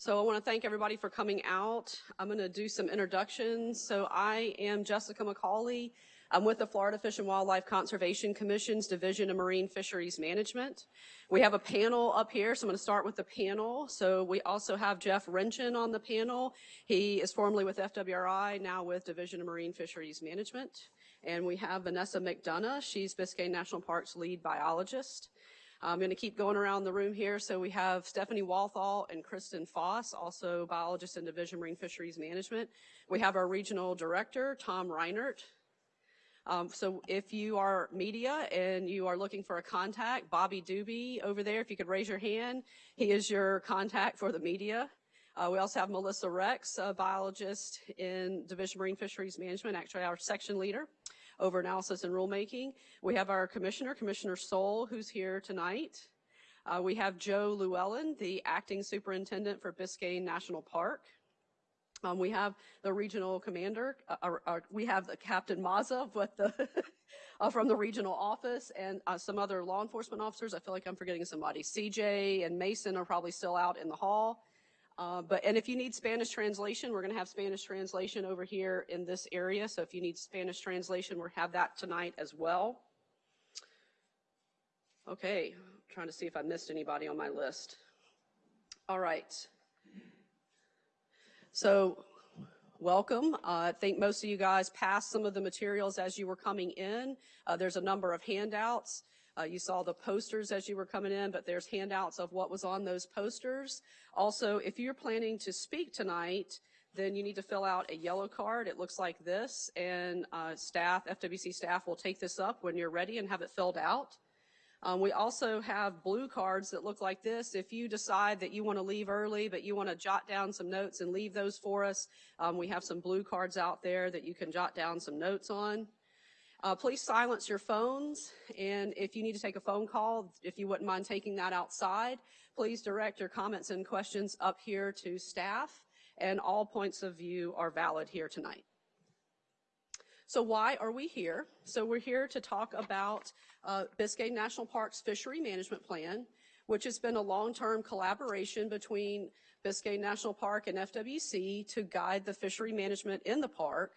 So I want to thank everybody for coming out. I'm going to do some introductions. So I am Jessica McCauley. I'm with the Florida Fish and Wildlife Conservation Commission's Division of Marine Fisheries Management. We have a panel up here, so I'm going to start with the panel. So we also have Jeff Renchen on the panel. He is formerly with FWRI, now with Division of Marine Fisheries Management. And we have Vanessa McDonough. She's Biscayne National Park's lead biologist. I'm going to keep going around the room here. So we have Stephanie Walthall and Kristen Foss, also biologist in Division Marine Fisheries Management. We have our regional director, Tom Reinert. Um, so if you are media and you are looking for a contact, Bobby Doobie over there, if you could raise your hand, he is your contact for the media. Uh, we also have Melissa Rex, a biologist in Division Marine Fisheries Management, actually our section leader over analysis and rulemaking. We have our commissioner, Commissioner Sole, who's here tonight. Uh, we have Joe Llewellyn, the acting superintendent for Biscayne National Park. Um, we have the regional commander. Uh, uh, uh we have the Captain with the uh, from the regional office and uh, some other law enforcement officers. I feel like I'm forgetting somebody. CJ and Mason are probably still out in the hall. Uh, but and if you need Spanish translation, we're going to have Spanish translation over here in this area. So if you need Spanish translation, we'll have that tonight as well. Okay, I'm trying to see if I missed anybody on my list. All right. So welcome. Uh, I think most of you guys passed some of the materials as you were coming in. Uh, there's a number of handouts. Uh, you saw the posters as you were coming in, but there's handouts of what was on those posters. Also, if you're planning to speak tonight, then you need to fill out a yellow card. It looks like this, and uh, staff, FWC staff will take this up when you're ready and have it filled out. Um, we also have blue cards that look like this. If you decide that you want to leave early, but you want to jot down some notes and leave those for us, um, we have some blue cards out there that you can jot down some notes on. Uh, please silence your phones, and if you need to take a phone call, if you wouldn't mind taking that outside, please direct your comments and questions up here to staff, and all points of view are valid here tonight. So why are we here? So we're here to talk about uh, Biscayne National Park's fishery management plan, which has been a long-term collaboration between Biscayne National Park and FWC to guide the fishery management in the park.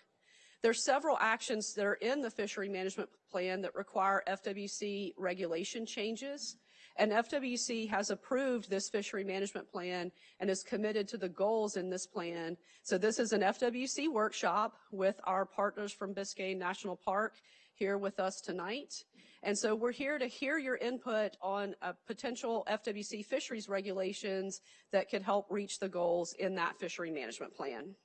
There's several actions that are in the fishery management plan that require FWC regulation changes. And FWC has approved this fishery management plan and is committed to the goals in this plan. So this is an FWC workshop with our partners from Biscayne National Park here with us tonight. And so we're here to hear your input on uh, potential FWC fisheries regulations that could help reach the goals in that fishery management plan.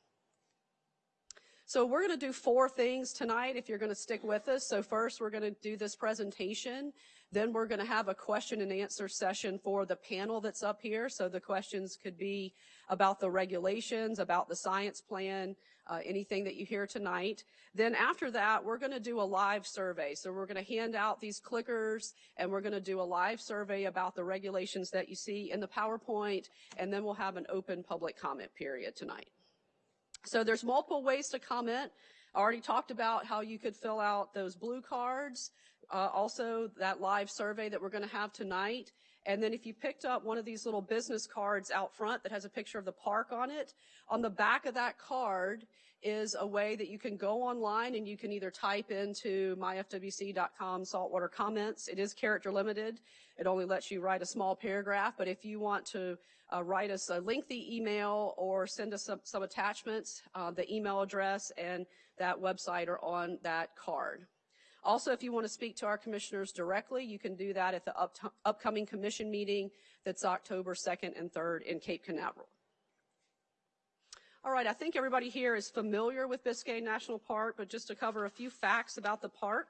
So we're going to do four things tonight if you're going to stick with us. So first, we're going to do this presentation. Then we're going to have a question and answer session for the panel that's up here. So the questions could be about the regulations, about the science plan, uh, anything that you hear tonight. Then after that, we're going to do a live survey. So we're going to hand out these clickers and we're going to do a live survey about the regulations that you see in the PowerPoint. And then we'll have an open public comment period tonight. So there's multiple ways to comment. I already talked about how you could fill out those blue cards, uh, also that live survey that we're going to have tonight. And then if you picked up one of these little business cards out front that has a picture of the park on it, on the back of that card is a way that you can go online and you can either type into myfwc.com saltwater comments. It is character limited. It only lets you write a small paragraph, but if you want to uh, write us a lengthy email or send us some, some attachments, uh, the email address and that website are on that card. Also, if you want to speak to our commissioners directly, you can do that at the up upcoming commission meeting that's October 2nd and 3rd in Cape Canaveral. All right, I think everybody here is familiar with Biscayne National Park, but just to cover a few facts about the park.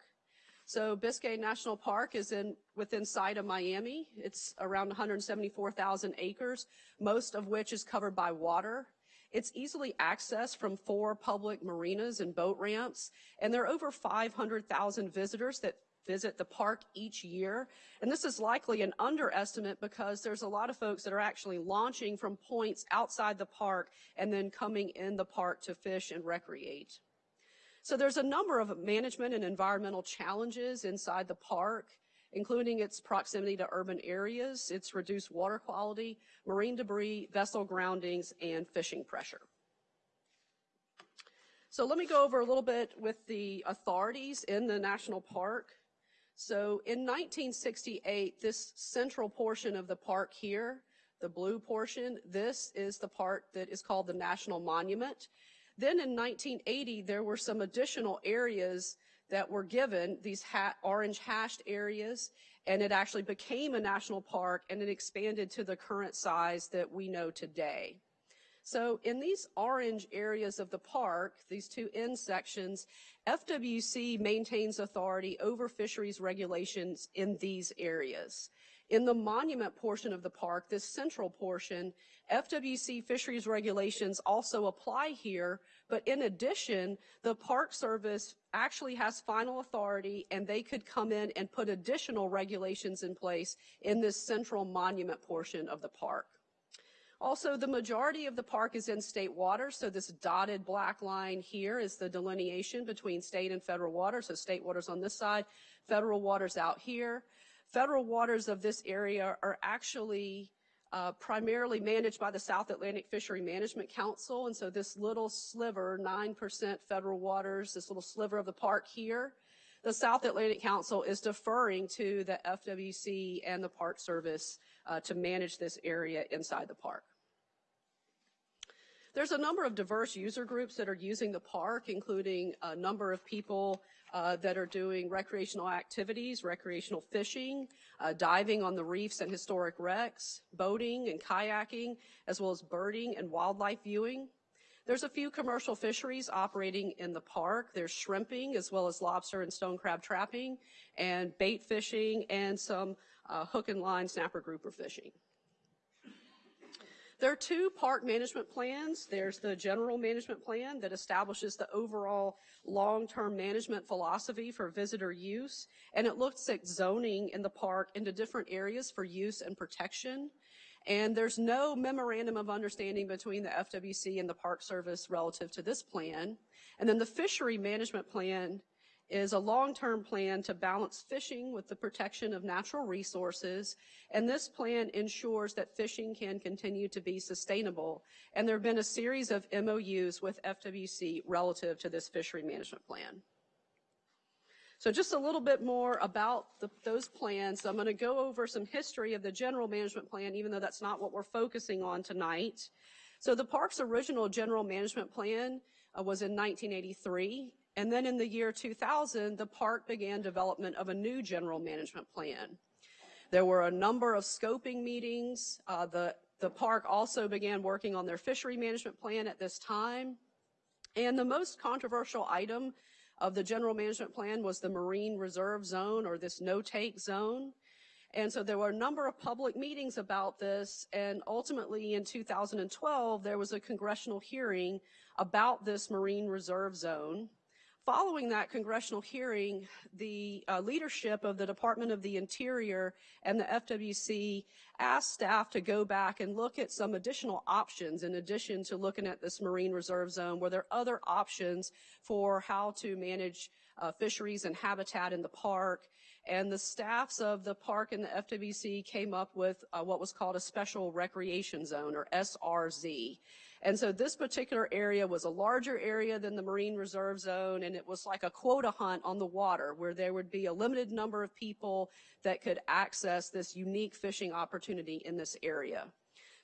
So Biscayne National Park is in within sight of Miami. It's around 174,000 acres, most of which is covered by water. It's easily accessed from four public marinas and boat ramps, and there are over 500,000 visitors that visit the park each year. And this is likely an underestimate because there's a lot of folks that are actually launching from points outside the park and then coming in the park to fish and recreate. So there's a number of management and environmental challenges inside the park, including its proximity to urban areas, its reduced water quality, marine debris, vessel groundings, and fishing pressure. So let me go over a little bit with the authorities in the national park. So in 1968, this central portion of the park here, the blue portion, this is the part that is called the National Monument. Then in 1980, there were some additional areas that were given, these ha orange hashed areas, and it actually became a national park and it expanded to the current size that we know today. So in these orange areas of the park, these two end sections, FWC maintains authority over fisheries regulations in these areas. In the monument portion of the park, this central portion, FWC fisheries regulations also apply here, but in addition, the Park Service actually has final authority and they could come in and put additional regulations in place in this central monument portion of the park. Also, the majority of the park is in state water, so this dotted black line here is the delineation between state and federal water. So state waters on this side, federal waters out here. Federal waters of this area are actually uh, primarily managed by the South Atlantic Fishery Management Council, and so this little sliver, 9% federal waters, this little sliver of the park here, the South Atlantic Council is deferring to the FWC and the Park Service uh, to manage this area inside the park. There's a number of diverse user groups that are using the park, including a number of people uh, that are doing recreational activities, recreational fishing, uh, diving on the reefs and historic wrecks, boating and kayaking, as well as birding and wildlife viewing. There's a few commercial fisheries operating in the park. There's shrimping as well as lobster and stone crab trapping and bait fishing and some uh, hook and line snapper grouper fishing. There are two park management plans. There's the general management plan that establishes the overall long-term management philosophy for visitor use, and it looks at zoning in the park into different areas for use and protection. And there's no memorandum of understanding between the FWC and the Park Service relative to this plan. And then the fishery management plan is a long-term plan to balance fishing with the protection of natural resources, and this plan ensures that fishing can continue to be sustainable. And there have been a series of MOUs with FWC relative to this fishery management plan. So just a little bit more about the, those plans. I'm going to go over some history of the general management plan, even though that's not what we're focusing on tonight. So the park's original general management plan uh, was in 1983. And then in the year 2000, the park began development of a new general management plan. There were a number of scoping meetings. Uh, the, the park also began working on their fishery management plan at this time. And the most controversial item of the general management plan was the marine reserve zone or this no-take zone. And so there were a number of public meetings about this, and ultimately in 2012, there was a congressional hearing about this marine reserve zone. Following that congressional hearing, the uh, leadership of the Department of the Interior and the FWC asked staff to go back and look at some additional options in addition to looking at this marine reserve zone. Were there other options for how to manage uh, fisheries and habitat in the park? And the staffs of the park and the FWC came up with uh, what was called a special recreation zone or SRZ. And so this particular area was a larger area than the Marine Reserve Zone, and it was like a quota hunt on the water where there would be a limited number of people that could access this unique fishing opportunity in this area.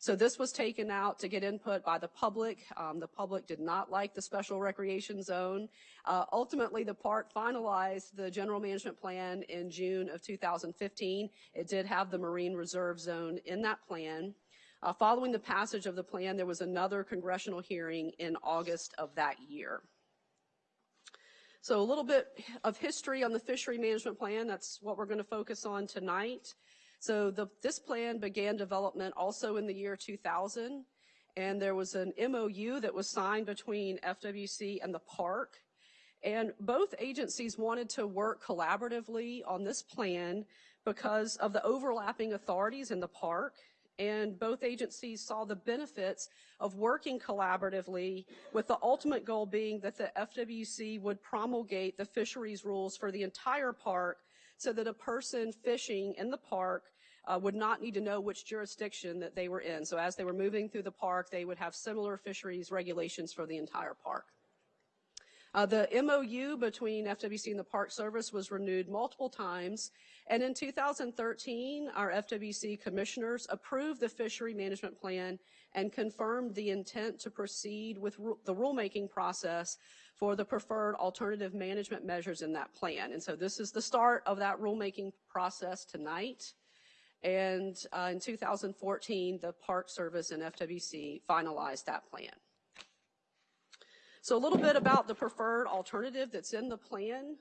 So this was taken out to get input by the public. Um, the public did not like the special recreation zone. Uh, ultimately, the park finalized the general management plan in June of 2015. It did have the marine reserve zone in that plan. Uh, following the passage of the plan, there was another congressional hearing in August of that year. So a little bit of history on the fishery management plan. That's what we're going to focus on tonight. So the, this plan began development also in the year 2000, and there was an MOU that was signed between FWC and the park. And both agencies wanted to work collaboratively on this plan because of the overlapping authorities in the park and both agencies saw the benefits of working collaboratively with the ultimate goal being that the FWC would promulgate the fisheries rules for the entire park so that a person fishing in the park uh, would not need to know which jurisdiction that they were in. So as they were moving through the park, they would have similar fisheries regulations for the entire park. Uh, the MOU between FWC and the Park Service was renewed multiple times, and in 2013, our FWC commissioners approved the fishery management plan and confirmed the intent to proceed with ru- the rulemaking process for the preferred alternative management measures in that plan. And so this is the start of that rulemaking process tonight. And uh, in 2014, the Park Service and FWC finalized that plan. So a little bit about the preferred alternative that's in the plan.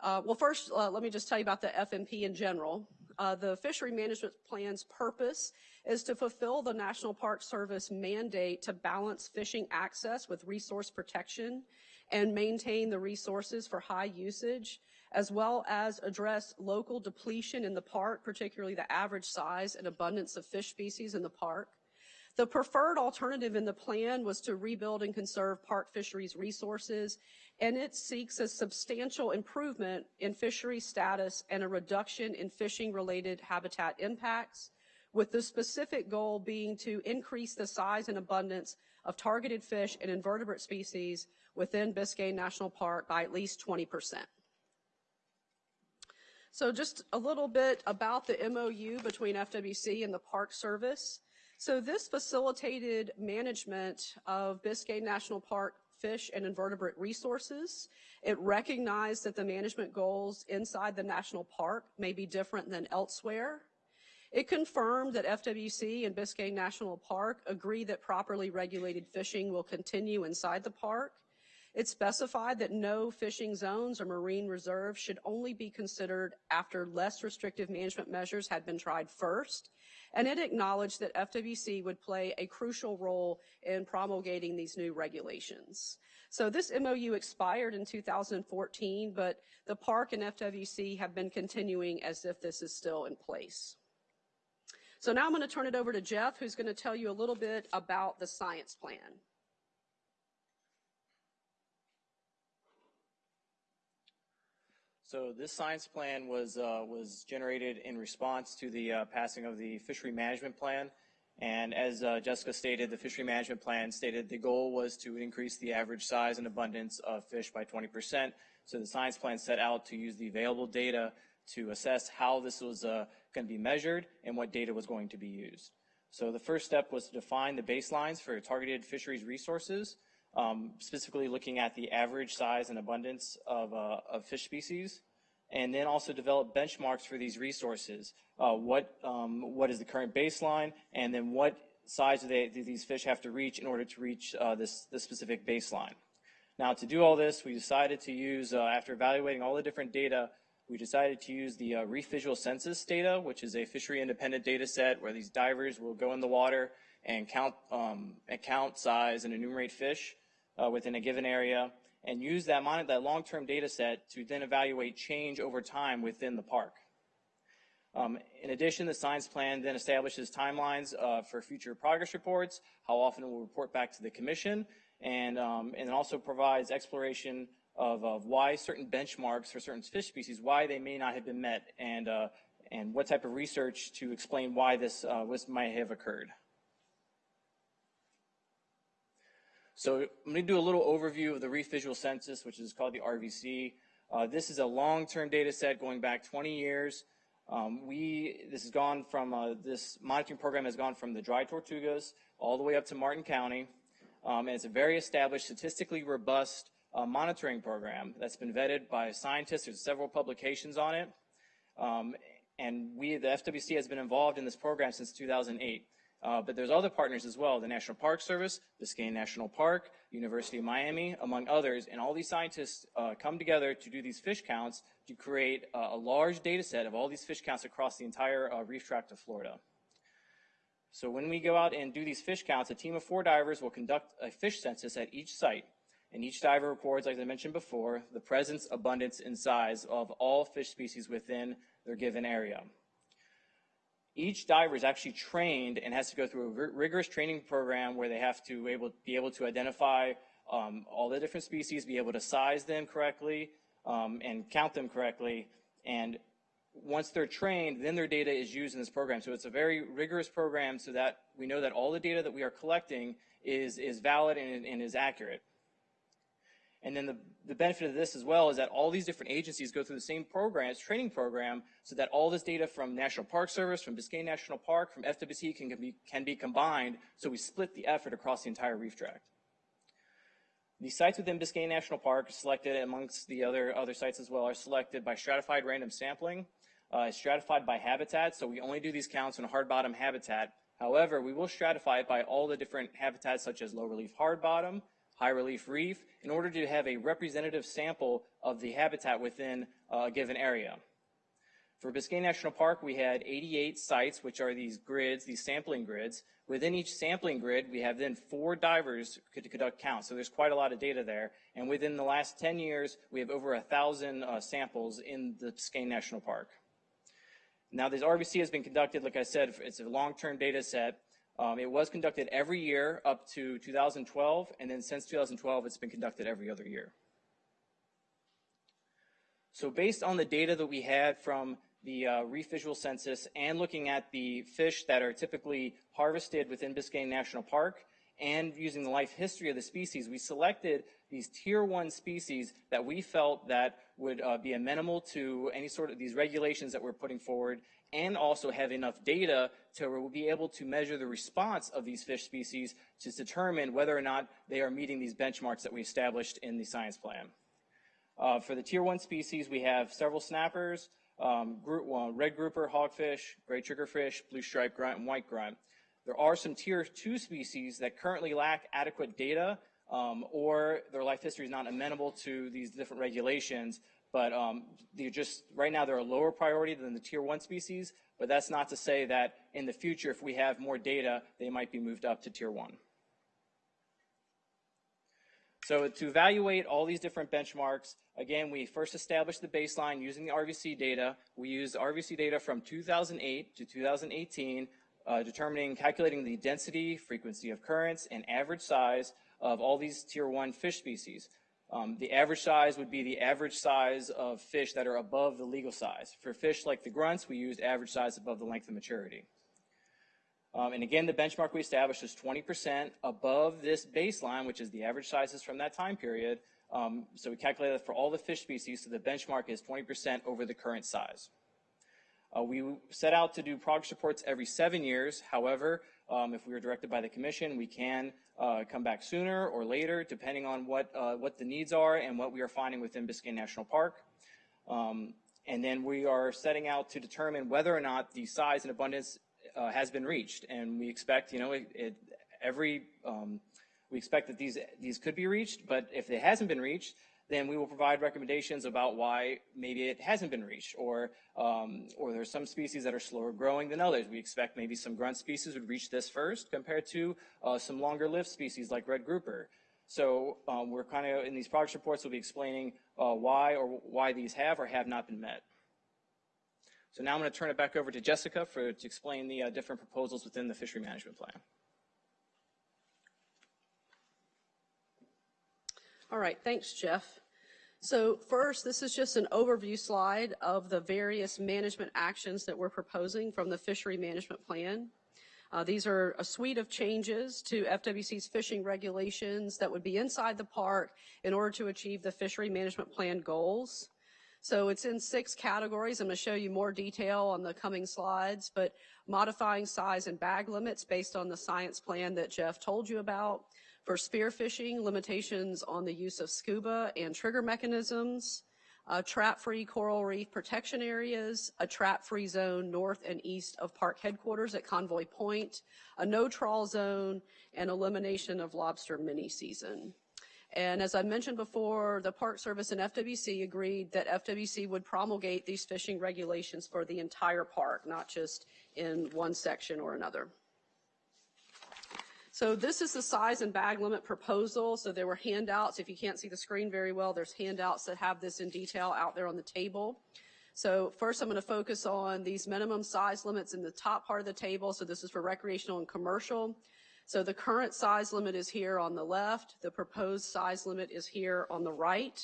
Uh, well, first, uh, let me just tell you about the FMP in general. Uh, the fishery management plan's purpose is to fulfill the National Park Service mandate to balance fishing access with resource protection and maintain the resources for high usage, as well as address local depletion in the park, particularly the average size and abundance of fish species in the park. The preferred alternative in the plan was to rebuild and conserve park fisheries resources, and it seeks a substantial improvement in fishery status and a reduction in fishing-related habitat impacts, with the specific goal being to increase the size and abundance of targeted fish and invertebrate species within Biscayne National Park by at least 20%. So just a little bit about the MOU between FWC and the Park Service. So this facilitated management of Biscayne National Park fish and invertebrate resources. It recognized that the management goals inside the national park may be different than elsewhere. It confirmed that FWC and Biscayne National Park agree that properly regulated fishing will continue inside the park. It specified that no fishing zones or marine reserves should only be considered after less restrictive management measures had been tried first and it acknowledged that FWC would play a crucial role in promulgating these new regulations. So this MOU expired in 2014, but the park and FWC have been continuing as if this is still in place. So now I'm going to turn it over to Jeff, who's going to tell you a little bit about the science plan. So this science plan was uh, was generated in response to the uh, passing of the fishery management plan. And as uh, Jessica stated, the fishery management plan stated the goal was to increase the average size and abundance of fish by 20%. So the science plan set out to use the available data to assess how this was uh, going to be measured and what data was going to be used. So the first step was to define the baselines for targeted fisheries resources um, specifically looking at the average size and abundance of, uh, of fish species, and then also develop benchmarks for these resources. Uh, what, um, what is the current baseline, and then what size do, they, do these fish have to reach in order to reach uh, this, this specific baseline. Now, to do all this, we decided to use, uh, after evaluating all the different data, we decided to use the uh, Reef Visual Census data, which is a fishery independent data set where these divers will go in the water and count, um, and count size and enumerate fish uh, within a given area and use that, that long-term data set to then evaluate change over time within the park. Um, in addition, the science plan then establishes timelines uh, for future progress reports, how often it will report back to the commission, and, um, and also provides exploration of, of, why certain benchmarks for certain fish species, why they may not have been met, and, uh, and what type of research to explain why this, uh, this might have occurred. So I'm going to do a little overview of the Reef Visual Census, which is called the RVC. Uh, this is a long-term data set going back 20 years. Um, we, this has gone from, uh, this monitoring program has gone from the dry Tortugas all the way up to Martin County. Um, and it's a very established, statistically robust uh, monitoring program that's been vetted by scientists. There's several publications on it. Um, and we, the FWC, has been involved in this program since 2008. Uh, but there's other partners as well, the National Park Service, Biscayne National Park, University of Miami, among others, and all these scientists uh, come together to do these fish counts to create uh, a large data set of all these fish counts across the entire uh, reef tract of Florida. So when we go out and do these fish counts, a team of four divers will conduct a fish census at each site. And each diver records, as I mentioned before, the presence, abundance, and size of all fish species within their given area each diver is actually trained and has to go through a rigorous training program where they have to able, be able to identify um, all the different species, be able to size them correctly, um, and count them correctly. And once they're trained, then their data is used in this program. So it's a very rigorous program so that we know that all the data that we are collecting is, is valid and, and is accurate. And then the, the benefit of this as well is that all these different agencies go through the same programs, training program, so that all this data from National Park Service, from Biscayne National Park, from FWC can, can, be, can be combined, so we split the effort across the entire reef tract. The sites within Biscayne National Park selected amongst the other, other sites as well are selected by stratified random sampling. Uh, stratified by habitat, so we only do these counts in hard bottom habitat. However, we will stratify it by all the different habitats such as low relief hard bottom, high relief reef, in order to have a representative sample of the habitat within a given area. For Biscayne National Park, we had 88 sites, which are these grids, these sampling grids. Within each sampling grid, we have then four divers to conduct counts. So there's quite a lot of data there. And within the last 10 years, we have over a thousand uh, samples in the Biscayne National Park. Now, this RVC has been conducted, like I said, it's a long-term data set. Um, it was conducted every year up to 2012, and then since 2012, it's been conducted every other year. So based on the data that we had from the uh, reef visual census and looking at the fish that are typically harvested within Biscayne National Park and using the life history of the species, we selected these tier one species that we felt that would uh, be amenable to any sort of these regulations that we're putting forward and also have enough data to be able to measure the response of these fish species to determine whether or not they are meeting these benchmarks that we established in the science plan. Uh, for the tier one species, we have several snappers, um, group, well, red grouper, hogfish, gray triggerfish, blue stripe grunt, and white grunt. There are some tier two species that currently lack adequate data um, or their life history is not amenable to these different regulations. But um, they're just right now they're a lower priority than the tier one species. But that's not to say that in the future, if we have more data, they might be moved up to tier one. So to evaluate all these different benchmarks, again, we first established the baseline using the RVC data. We used RVC data from 2008 to 2018, uh, determining, calculating the density, frequency of currents, and average size of all these tier one fish species. Um, the average size would be the average size of fish that are above the legal size. For fish like the grunts, we used average size above the length of maturity. Um, and again, the benchmark we established is 20% above this baseline, which is the average sizes from that time period. Um, so we calculated that for all the fish species, so the benchmark is 20% over the current size. Uh, we set out to do progress reports every seven years. However, um, if we are directed by the commission, we can uh, come back sooner or later, depending on what, uh, what the needs are and what we are finding within Biscayne National Park. Um, and then we are setting out to determine whether or not the size and abundance uh, has been reached. And we expect, you know, it, it, every, um, we expect that these, these could be reached, but if it hasn't been reached, then we will provide recommendations about why maybe it hasn't been reached, or um, or there's some species that are slower growing than others. We expect maybe some grunt species would reach this first compared to uh, some longer lived species like red grouper. So um, we're kind of in these progress reports, we'll be explaining uh, why or why these have or have not been met. So now I'm going to turn it back over to Jessica for to explain the uh, different proposals within the fishery management plan. All right, thanks, Jeff. So first, this is just an overview slide of the various management actions that we're proposing from the fishery management plan. Uh, these are a suite of changes to FWC's fishing regulations that would be inside the park in order to achieve the fishery management plan goals. So it's in six categories. I'm going to show you more detail on the coming slides, but modifying size and bag limits based on the science plan that Jeff told you about, for spearfishing, limitations on the use of scuba and trigger mechanisms, uh, trap-free coral reef protection areas, a trap-free zone north and east of park headquarters at Convoy Point, a no-trawl zone, and elimination of lobster mini-season. And as I mentioned before, the Park Service and FWC agreed that FWC would promulgate these fishing regulations for the entire park, not just in one section or another. So this is the size and bag limit proposal. So there were handouts. If you can't see the screen very well, there's handouts that have this in detail out there on the table. So first I'm going to focus on these minimum size limits in the top part of the table. So this is for recreational and commercial. So the current size limit is here on the left. The proposed size limit is here on the right.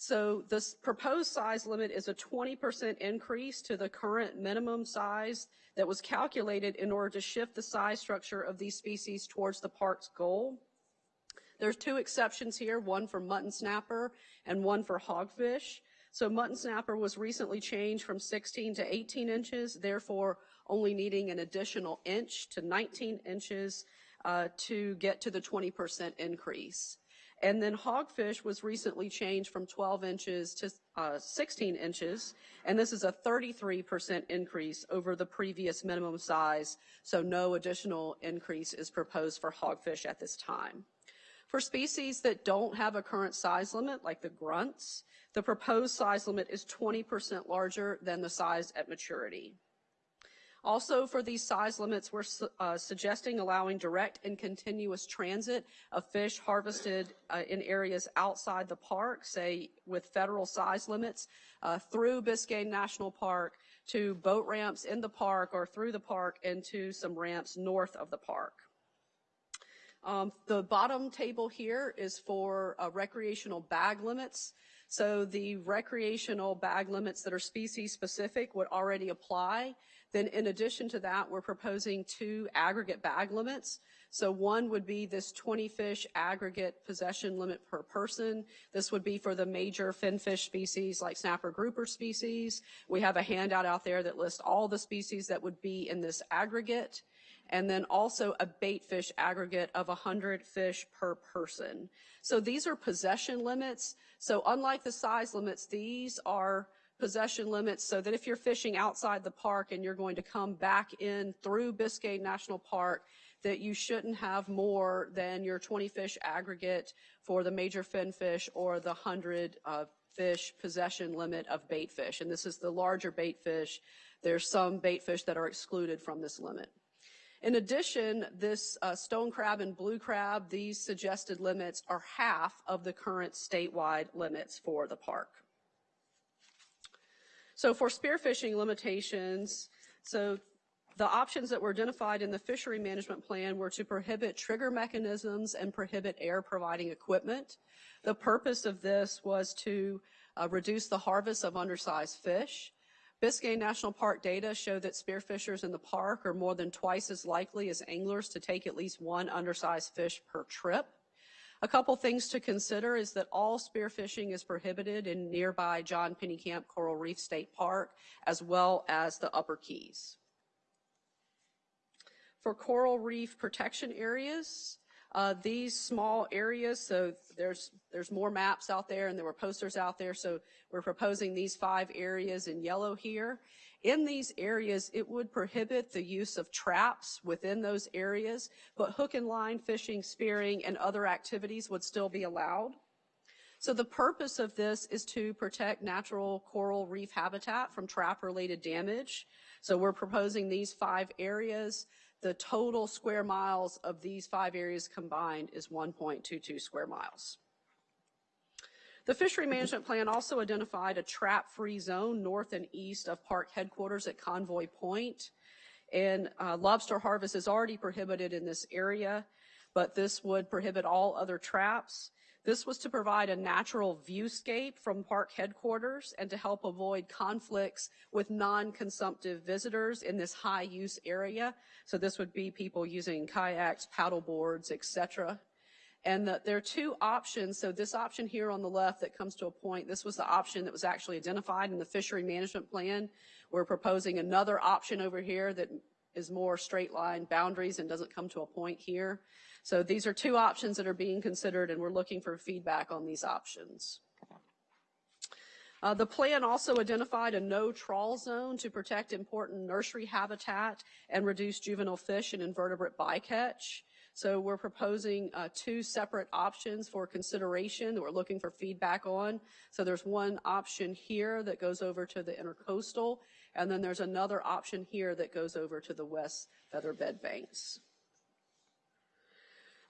So this proposed size limit is a 20% increase to the current minimum size that was calculated in order to shift the size structure of these species towards the park's goal. There's two exceptions here, one for mutton snapper and one for hogfish. So mutton snapper was recently changed from 16 to 18 inches, therefore only needing an additional inch to 19 inches uh, to get to the 20% increase. And then hogfish was recently changed from 12 inches to uh, 16 inches, and this is a 33% increase over the previous minimum size, so no additional increase is proposed for hogfish at this time. For species that don't have a current size limit, like the grunts, the proposed size limit is 20% larger than the size at maturity. Also, for these size limits, we're uh, suggesting allowing direct and continuous transit of fish harvested uh, in areas outside the park, say with federal size limits, uh, through Biscayne National Park to boat ramps in the park or through the park into some ramps north of the park. Um, the bottom table here is for uh, recreational bag limits. So the recreational bag limits that are species specific would already apply. Then in addition to that, we're proposing two aggregate bag limits. So one would be this 20 fish aggregate possession limit per person. This would be for the major finfish species like snapper grouper species. We have a handout out there that lists all the species that would be in this aggregate and then also a bait fish aggregate of 100 fish per person. So these are possession limits. So unlike the size limits, these are possession limits so that if you're fishing outside the park and you're going to come back in through Biscayne National Park, that you shouldn't have more than your 20 fish aggregate for the major fin fish or the 100 uh, fish possession limit of bait fish. And this is the larger bait fish. There's some bait fish that are excluded from this limit. In addition, this uh, stone crab and blue crab, these suggested limits are half of the current statewide limits for the park. So for spearfishing limitations, so the options that were identified in the fishery management plan were to prohibit trigger mechanisms and prohibit air providing equipment. The purpose of this was to uh, reduce the harvest of undersized fish. Biscayne National Park data show that spearfishers in the park are more than twice as likely as anglers to take at least one undersized fish per trip. A couple things to consider is that all spearfishing is prohibited in nearby John Pennekamp Coral Reef State Park, as well as the Upper Keys. For coral reef protection areas, uh, these small areas, so there's there's more maps out there and there were posters out there. So we're proposing these five areas in yellow here. In these areas, it would prohibit the use of traps within those areas, but hook and line fishing, spearing, and other activities would still be allowed. So the purpose of this is to protect natural coral reef habitat from trap-related damage. So we're proposing these five areas. The total square miles of these five areas combined is 1.22 square miles. The fishery management plan also identified a trap-free zone north and east of park headquarters at Convoy Point. And uh, lobster harvest is already prohibited in this area, but this would prohibit all other traps. This was to provide a natural viewscape from park headquarters and to help avoid conflicts with non-consumptive visitors in this high-use area. So this would be people using kayaks, paddle boards, etc. And the, there are two options. So this option here on the left that comes to a point, this was the option that was actually identified in the fishery management plan. We're proposing another option over here that is more straight line boundaries and doesn't come to a point here. So these are two options that are being considered and we're looking for feedback on these options. Uh, the plan also identified a no trawl zone to protect important nursery habitat and reduce juvenile fish and invertebrate bycatch. So we're proposing uh, two separate options for consideration that we're looking for feedback on. So there's one option here that goes over to the intercoastal, and then there's another option here that goes over to the west featherbed banks.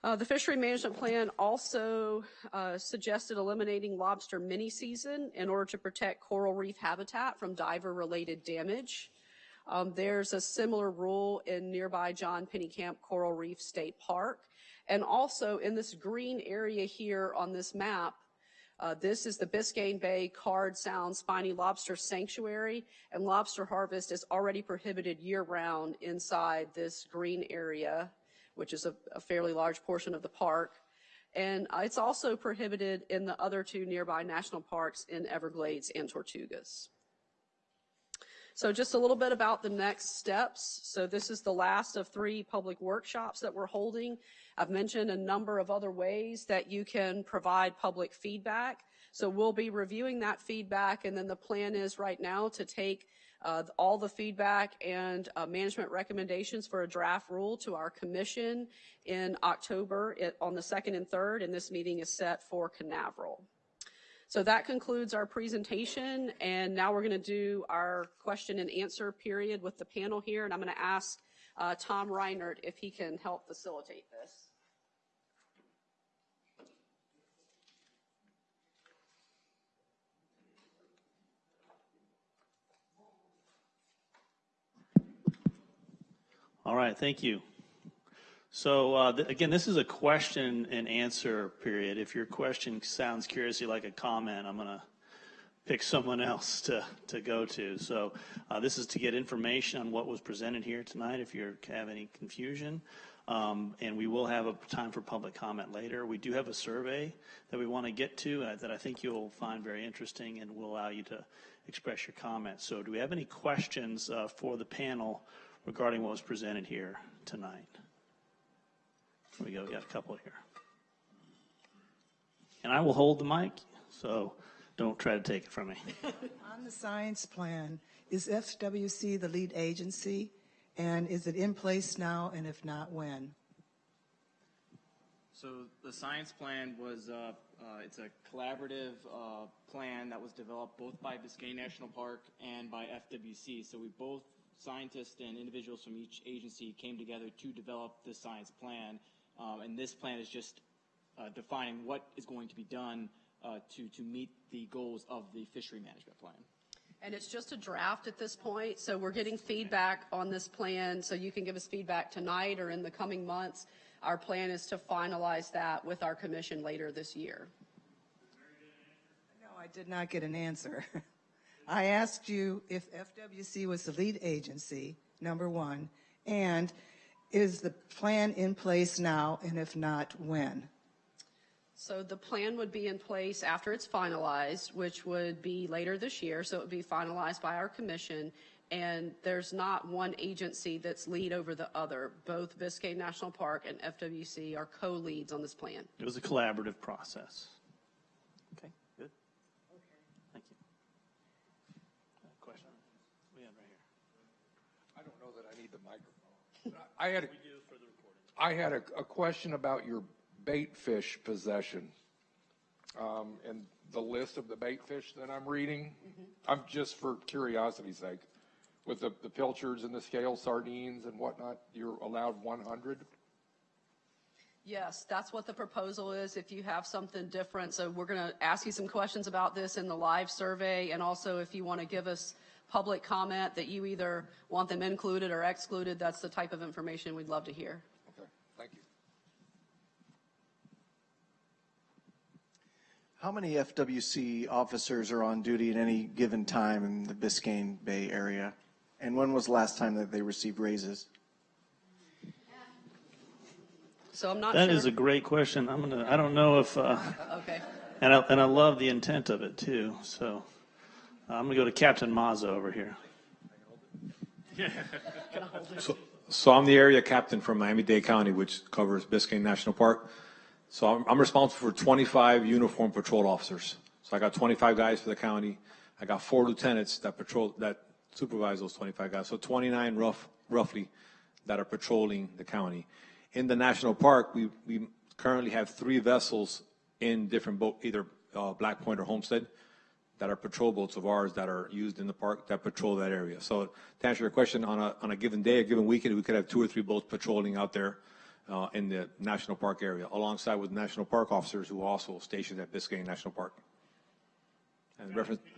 Uh, the fishery management plan also uh, suggested eliminating lobster mini season in order to protect coral reef habitat from diver related damage. Um, there's a similar rule in nearby John Pennekamp Coral Reef State Park. And also in this green area here on this map, Uh, This is the Biscayne Bay Card Sound Spiny Lobster Sanctuary, and lobster harvest is already prohibited year-round inside this green area, which is a a fairly large portion of the park. And uh, it's also prohibited in the other two nearby national parks in Everglades and Tortugas. So just a little bit about the next steps. So this is the last of three public workshops that we're holding. I've mentioned a number of other ways that you can provide public feedback. So we'll be reviewing that feedback, and then the plan is right now to take uh, all the feedback and uh, management recommendations for a draft rule to our commission in October it- on the 2nd and 3rd, and this meeting is set for Canaveral. So that concludes our presentation, and now we're going to do our question and answer period with the panel here, and I'm going to ask uh, Tom Reinert if he can help facilitate this. All right, thank you. So uh, th- again, this is a question and answer period. If your question sounds curiously like a comment, I'm going to pick someone else to, to go to. So uh, this is to get information on what was presented here tonight if you have any confusion. Um, and we will have a time for public comment later. We do have a survey that we want to get to uh, that I think you'll find very interesting and will allow you to express your comments. So do we have any questions uh, for the panel regarding what was presented here tonight? Here we go, we got a couple here. And I will hold the mic, so don't try to take it from me. On the science plan, is FWC the lead agency? And is it in place now, and if not, when? So the science plan was, uh, uh, it's a collaborative uh, plan that was developed both by Biscayne National Park and by FWC. So we both, scientists and individuals from each agency came together to develop this science plan. Um, And this plan is just uh, defining what is going to be done uh, to, to meet the goals of the fishery management plan. And it's just a draft at this point, so we're getting feedback on this plan, so you can give us feedback tonight or in the coming months. Our plan is to finalize that with our commission later this year. No, I did not get an answer. I asked you if FWC was the lead agency, number one, and is the plan in place now, and if not, when? So the plan would be in place after it's finalized, which would be later this year, so it would be finalized by our commission. And there's not one agency that's lead over the other. Both Biscayne National Park and FWC are co-leads on this plan. It was a collaborative process. Okay, good. Thank you. Uh, Question? We have right here. I don't know that I need the microphone. I had, a- I had a, a question about your bait fish possession. Um, and the list of the bait fish that I'm reading, I'm just for curiosity's sake, with the, the pilchards and the scale sardines and whatnot, you're allowed one hundred? Yes, that's what the proposal is, if you have something different. So we're going to ask you some questions about this in the live survey, and also if you want to give us public comment that you either want them included or excluded, that's the type of information we'd love to hear. Okay, thank you. How many FWC officers are on duty at any given time in the Biscayne Bay area? And when was the last time that they received raises? So I'm not sure. That is a great question. I'm gonna, I don't know if, uh, Okay. and I, and I love the intent of it too, so uh, I'm gonna go to Captain Mazza over here. So I'm the area captain from Miami-Dade County, which covers Biscayne National Park. So I'm, I'm responsible for 25 uniform patrol officers. So I got 25 guys for the county. I got four lieutenants that patrol, that supervise those 25 guys. So 29 rough, roughly, that are patrolling the county. In the national park, we, we currently have three vessels in different boat, either uh, Black Point or Homestead, that are patrol boats of ours that are used in the park that patrol that area. So to answer your question, on a, on a given day, a given weekend, we could have two or three boats patrolling out there uh, in the national park area, alongside with national park officers who are also stationed at Biscayne National Park. And reference, Could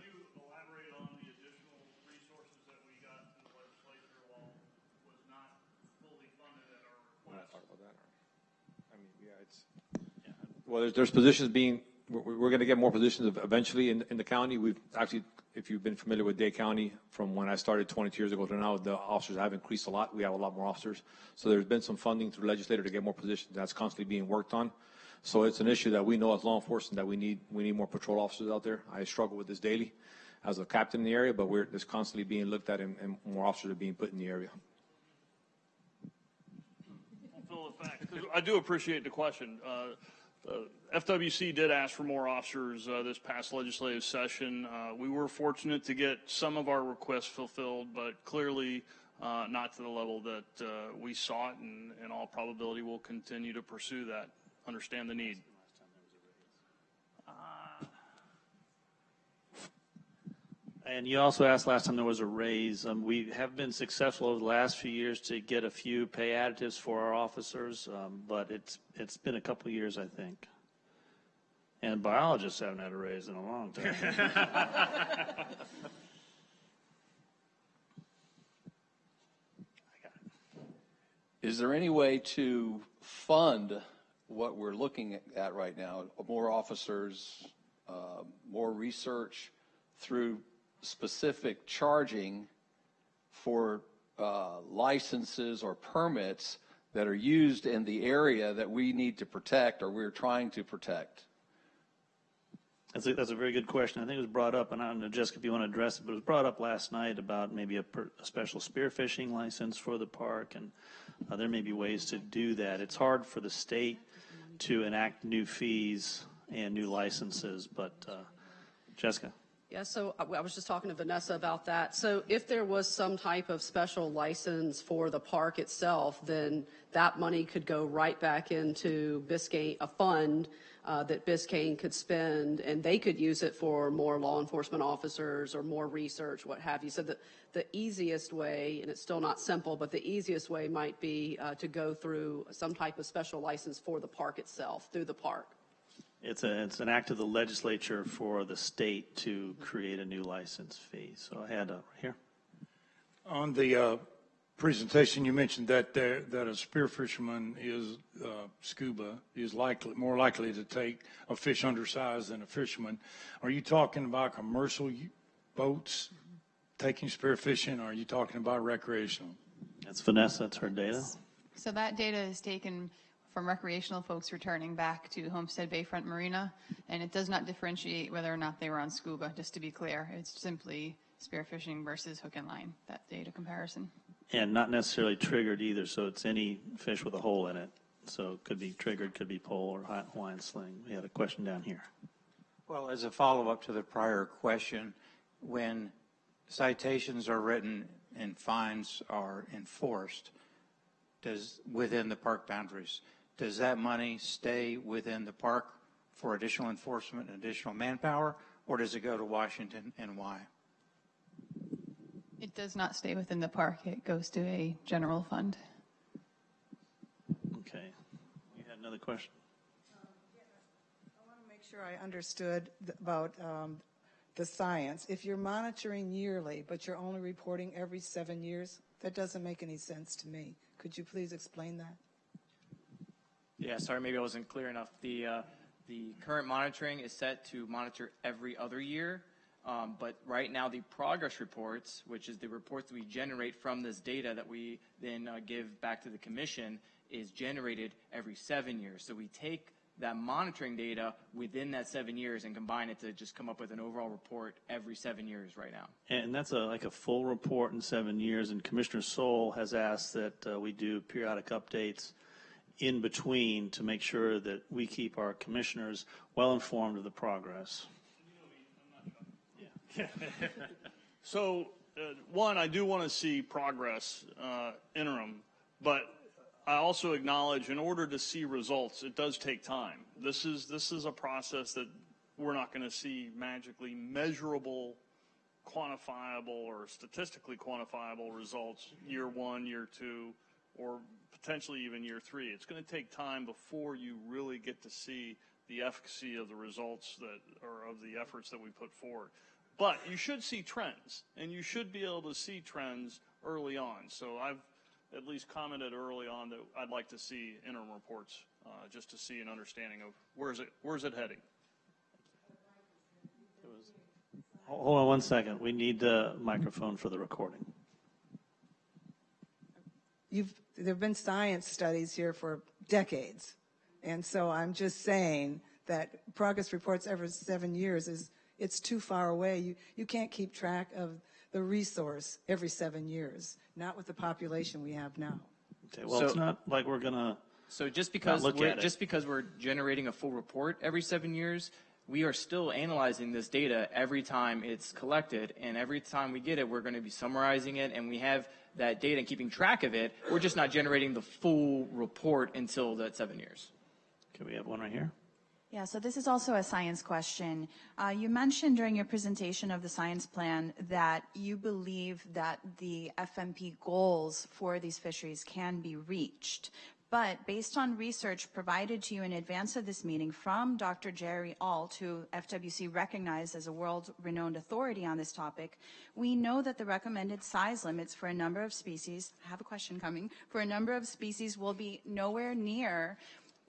on the additional resources that we got in the legislature while was not fully funded at our request? I mean, yeah, it's. Well, there's, there's positions being, we're, we're going to get more positions eventually in, in the county. We've actually, if you've been familiar with Dade County, from when I started 22 years ago to now, the officers have increased a lot. We have a lot more officers. So there's been some funding through legislator to get more positions. That's constantly being worked on. So it's an issue that we know as law enforcement that we need, we need more patrol officers out there. I struggle with this daily as a captain in the area, but we're, it's constantly being looked at and, and more officers are being put in the area. I do appreciate the question. Uh, FWC did ask for more officers uh, this past legislative session. Uh, We were fortunate to get some of our requests fulfilled, but clearly uh, not to the level that uh, we sought, and in all probability, we'll continue to pursue that, understand the need. And you also asked last time there was a raise. Um, we have been successful over the last few years to get a few pay additives for our officers, um, but it's, it's been a couple years, I think. And biologists haven't had a raise in a long time. Is there any way to fund what we're looking at right now? More officers, uh, more research through specific charging for uh, licenses or permits that are used in the area that we need to protect or we're trying to protect? That's a, that's a very good question. I think it was brought up, and I don't know, Jessica, if you want to address it, but it was brought up last night about maybe a, per, a special spearfishing license for the park, and uh, there may be ways to do that. It's hard for the state to enact new fees and new licenses, but uh, Jessica. Yeah, so I I was just talking to Vanessa about that. So if there was some type of special license for the park itself, then that money could go right back into Biscayne, a fund uh, that Biscayne could spend, and they could use it for more law enforcement officers or more research, what have you. So the, the easiest way, and it's still not simple, but the easiest way might be uh, to go through some type of special license for the park itself, through the park. It's a, it's an act of the legislature for the state to create a new license fee. So I had a, here. On the uh, presentation, you mentioned that there, that a spear fisherman is, uh, scuba, is likely, more likely to take a fish undersized than a fisherman. Are you talking about commercial boats taking spear fishing, or are you talking about recreational? That's Vanessa, that's her data. So that data is taken from recreational folks returning back to Homestead Bayfront Marina, and it does not differentiate whether or not they were on scuba, just to be clear. It's simply spearfishing versus hook and line, that data comparison. And not necessarily triggered either, so it's any fish with a hole in it. So it could be triggered, could be pole or Hi- Hawaiian sling. We had a question down here. Well, as a follow-up to the prior question, when citations are written and fines are enforced, does, within the park boundaries, does that money stay within the park for additional enforcement and additional manpower, or does it go to Washington, and why? It does not stay within the park, it goes to a general fund. Okay. You had another question? I want to make sure I understood about um, the science. If you're monitoring yearly, but you're only reporting every seven years, that doesn't make any sense to me. Could you please explain that? Yeah, sorry, maybe I wasn't clear enough. The, uh, the current monitoring is set to monitor every other year. Um, but right now, the progress reports, which is the reports we generate from this data that we then uh, give back to the commission, is generated every seven years. So we take that monitoring data within that seven years and combine it to just come up with an overall report every seven years right now. And that's a, like a full report in seven years, and Commissioner Sole has asked that uh, we do periodic updates in between to make sure that we keep our commissioners well informed of the progress. So, uh, one, I do want to see progress uh, interim, but I also acknowledge in order to see results, it does take time. This is, this is a process that we're not going to see magically measurable, quantifiable, or statistically quantifiable results year one, year two, or potentially even year three. It's going to take time before you really get to see the efficacy of the results that, or of the efforts that we put forward. But you should see trends, and you should be able to see trends early on. So I've at least commented early on that I'd like to see interim reports, uh, just to see an understanding of where's it, where's it heading. Hold on one second. We need the microphone for the recording. You've, there've been science studies here for decades. And so I'm just saying that progress reports every seven years is, it's too far away. You, you can't keep track of the resource every seven years, not with the population we have now. Okay, well, it's not like we're gonna, So just because look we're, at it. just because we're generating a full report every seven years, we are still analyzing this data every time it's collected, and every time we get it, we're going to be summarizing it, and we have that data and keeping track of it. We're just not generating the full report until that seven years. can we have one right here? Yeah, so this is also a science question. Uh, you mentioned during your presentation of the science plan that you believe that the FMP goals for these fisheries can be reached. But based on research provided to you in advance of this meeting from Dr. Jerry Ault, who FWC recognized as a world-renowned authority on this topic, we know that the recommended size limits for a number of species, I have a question coming, for a number of species will be nowhere near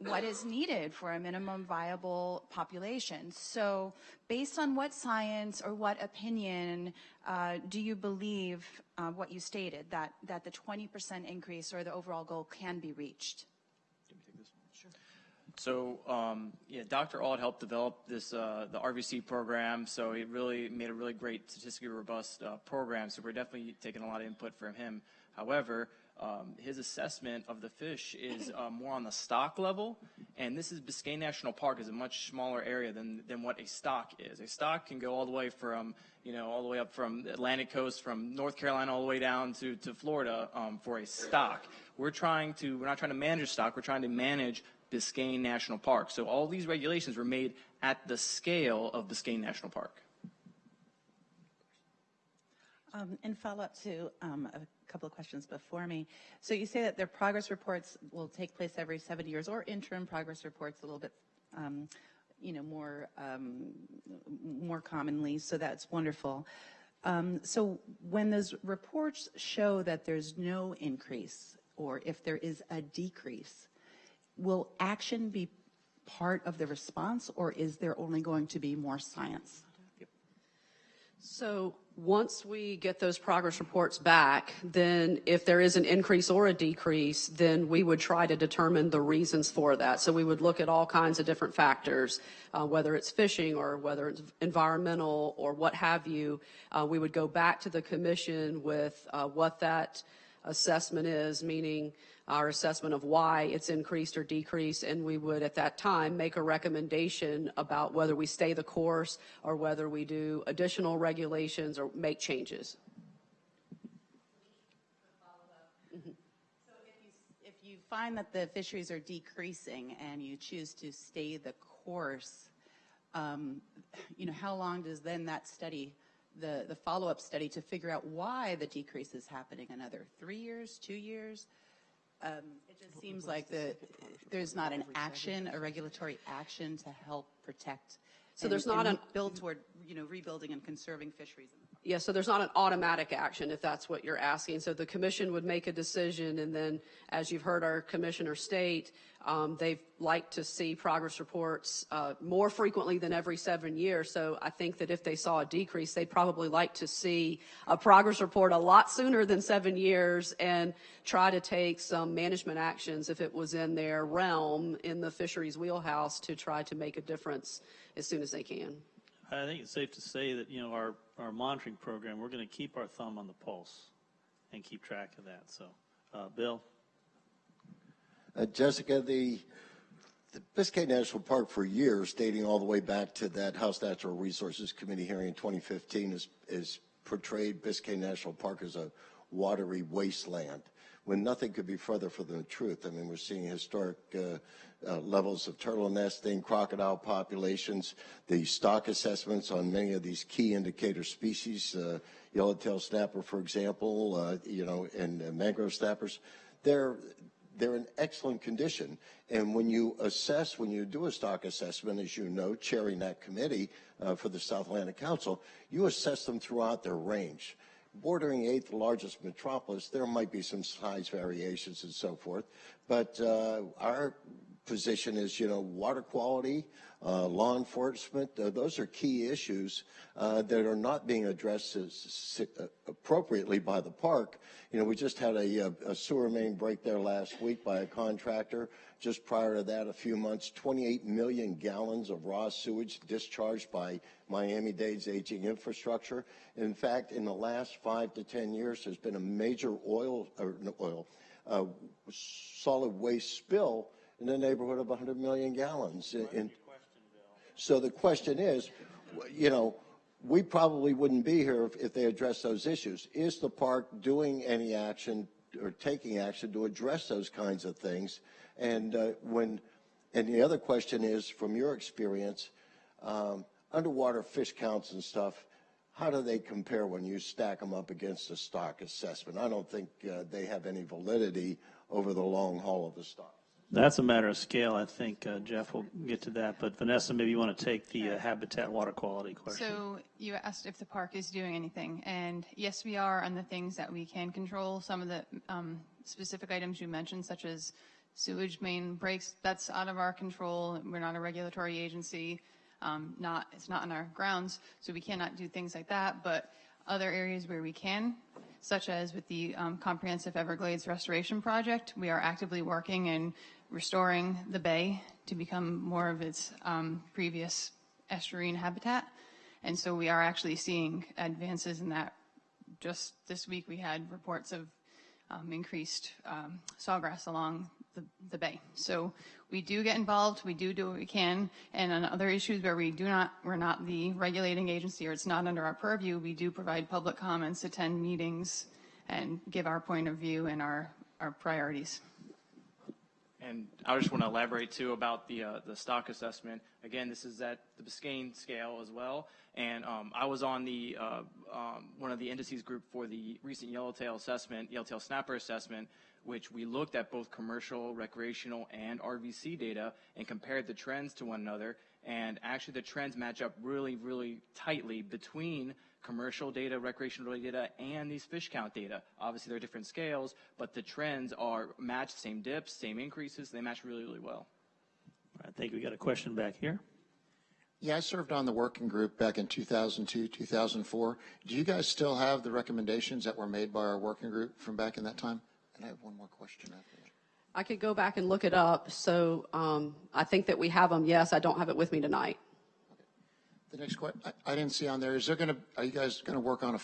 what is needed for a minimum viable population. So based on what science or what opinion uh, do you believe uh, what you stated, that, that the 20% increase or the overall goal can be reached? So, um, yeah, Dr. Ault helped develop this, uh, the RVC program, so he really made a really great statistically robust uh, program, so we're definitely taking a lot of input from him. However, um, his assessment of the fish is uh, more on the stock level, and this is Biscayne National Park is a much smaller area than, than what a stock is. A stock can go all the way from, you know, all the way up from the Atlantic coast, from North Carolina all the way down to, to Florida um, for a stock. We're trying to, we're not trying to manage stock, we're trying to manage Biscayne National Park. So all these regulations were made at the scale of Biscayne National Park. Um, in follow-up to um, a couple of questions before me, so you say that their progress reports will take place every seven years, or interim progress reports a little bit, um, you know, more um, more commonly. So that's wonderful. Um, so when those reports show that there's no increase, or if there is a decrease, will action be part of the response, or is there only going to be more science? So once we get those progress reports back, then if there is an increase or a decrease, then we would try to determine the reasons for that. So we would look at all kinds of different factors, uh, whether it's fishing or whether it's environmental or what have you. Uh, we would go back to the commission with uh, what that assessment is, meaning our assessment of why it's increased or decreased, and we would at that time make a recommendation about whether we stay the course or whether we do additional regulations or make changes. So, if you find that the fisheries are decreasing and you choose to stay the course, um, you know, how long does then that study, the, the follow-up study to figure out why the decrease is happening? Another three years, two years? Um, It just seems like the, there's not an action, a regulatory action to help protect. So and- there's not a Build toward, you know, rebuilding and conserving fisheries. Yeah, so there's not an automatic action if that's what you're asking. So the commission would make a decision and then, as you've heard our commissioner state, um, they like to see progress reports, uh, more frequently than every seven years. So I think that if they saw a decrease, they'd probably like to see a progress report a lot sooner than seven years and try to take some management actions if it was in their realm in the fisheries wheelhouse to try to make a difference as soon as they can. I think it's safe to say that, you know, our, our monitoring program, we're going to keep our thumb on the pulse and keep track of that. So, uh, Bill? Uh, Jessica, the, the Biscayne National Park for years, dating all the way back to that House Natural Resources Committee hearing in 2015, is, is portrayed Biscayne National Park as a watery wasteland when nothing could be further from the truth. I mean, we're seeing historic uh, uh, levels of turtle nesting, crocodile populations, the stock assessments on many of these key indicator species, uh, yellowtail snapper, for example, uh, you know, and uh, mangrove snappers. They're they're in excellent condition. And when you assess, when you do a stock assessment, as you know, chairing that committee uh, for the South Atlantic Council, you assess them throughout their range. Bordering eighth largest metropolis, there might be some size variations and so forth, but uh, our position is, you know, water quality, uh, law enforcement. Uh, those are key issues uh, that are not being addressed as, uh, appropriately by the park. You know, we just had a, a, sewer main break there last week by a contractor. Just prior to that, a few months, 28 million gallons of raw sewage discharged by Miami-Dade's aging infrastructure. In fact, in the last five to 10 years, there's been a major oil, or oil, uh, solid waste spill in the neighborhood of 100 million gallons. In, so the question is, you know, we probably wouldn't be here if, if they addressed those issues. Is the park doing any action or taking action to address those kinds of things? And uh, when, and the other question is, from your experience, um, underwater fish counts and stuff, how do they compare when you stack them up against a stock assessment? I don't think uh, they have any validity over the long haul of the stock. That's a matter of scale. I think uh, Jeff will get to that. But Vanessa, maybe you want to take the uh, habitat water quality question. So you asked if the park is doing anything, and yes, we are on the things that we can control. Some of the um, specific items you mentioned, such as sewage main breaks, that's out of our control. We're not a regulatory agency. Um, not it's not on our grounds, so we cannot do things like that. But other areas where we can, such as with the um, Comprehensive Everglades Restoration Project, we are actively working and restoring the bay to become more of its um, previous estuarine habitat. And so we are actually seeing advances in that. Just this week, we had reports of um, increased um, sawgrass along the, the, bay. So we do get involved, we do do what we can, and on other issues where we do not, we're not the regulating agency or it's not under our purview, we do provide public comments, attend meetings, and give our point of view and our, our priorities. And I just want to elaborate too about the uh, the stock assessment. Again, this is at the Biscayne scale as well. And um, I was on the uh, um, one of the indices group for the recent yellowtail assessment, yellowtail snapper assessment, which we looked at both commercial, recreational, and RVC data and compared the trends to one another. And actually, the trends match up really, really tightly between commercial data, recreational data, and these fish count data. Obviously, they're different scales, but the trends are matched, same dips, same increases. They match really, really well. I think we got a question back here. Yeah, I served on the working group back in 2002, 2004. Do you guys still have the recommendations that were made by our working group from back in that time? And I have one more question after that. I could go back and look it up. So um, I think that we have them. Yes, I don't have it with me tonight. The next question, I, I didn't see on there, is there going to, are you guys going to work on a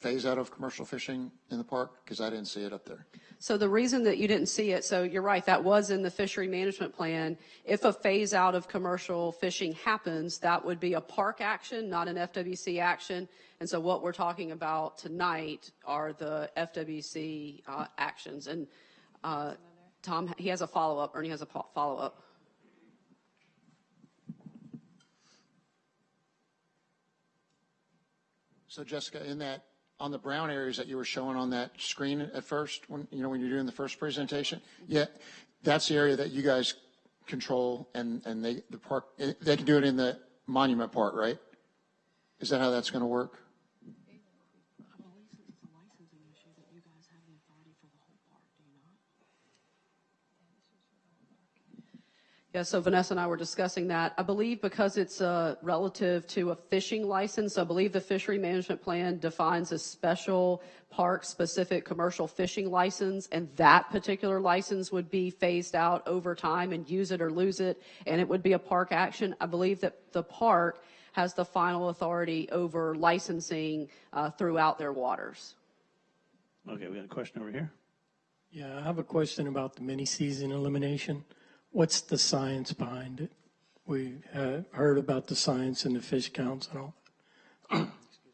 phase out of commercial fishing in the park? Because I didn't see it up there. So the reason that you didn't see it, so you're right, that was in the fishery management plan. If a phase out of commercial fishing happens, that would be a park action, not an FWC action. And so what we're talking about tonight are the FWC uh, actions. And uh, Tom, he has a follow-up, Ernie has a follow-up. So Jessica, in that, on the brown areas that you were showing on that screen at first, when, you know, when you're doing the first presentation, mm-hmm. yeah, that's the area that you guys control and, and they, the park, they can do it in the monument part, right? Is that how that's going to work? Yeah, so Vanessa and I were discussing that. I believe because it's uh, relative to a fishing license, I believe the fishery management plan defines a special park-specific commercial fishing license, and that particular license would be phased out over time and use it or lose it, and it would be a park action. I believe that the park has the final authority over licensing uh, throughout their waters. Okay, we got a question over here. Yeah, I have a question about the mini-season elimination what's the science behind it? We uh, heard about the science and the fish counts and all.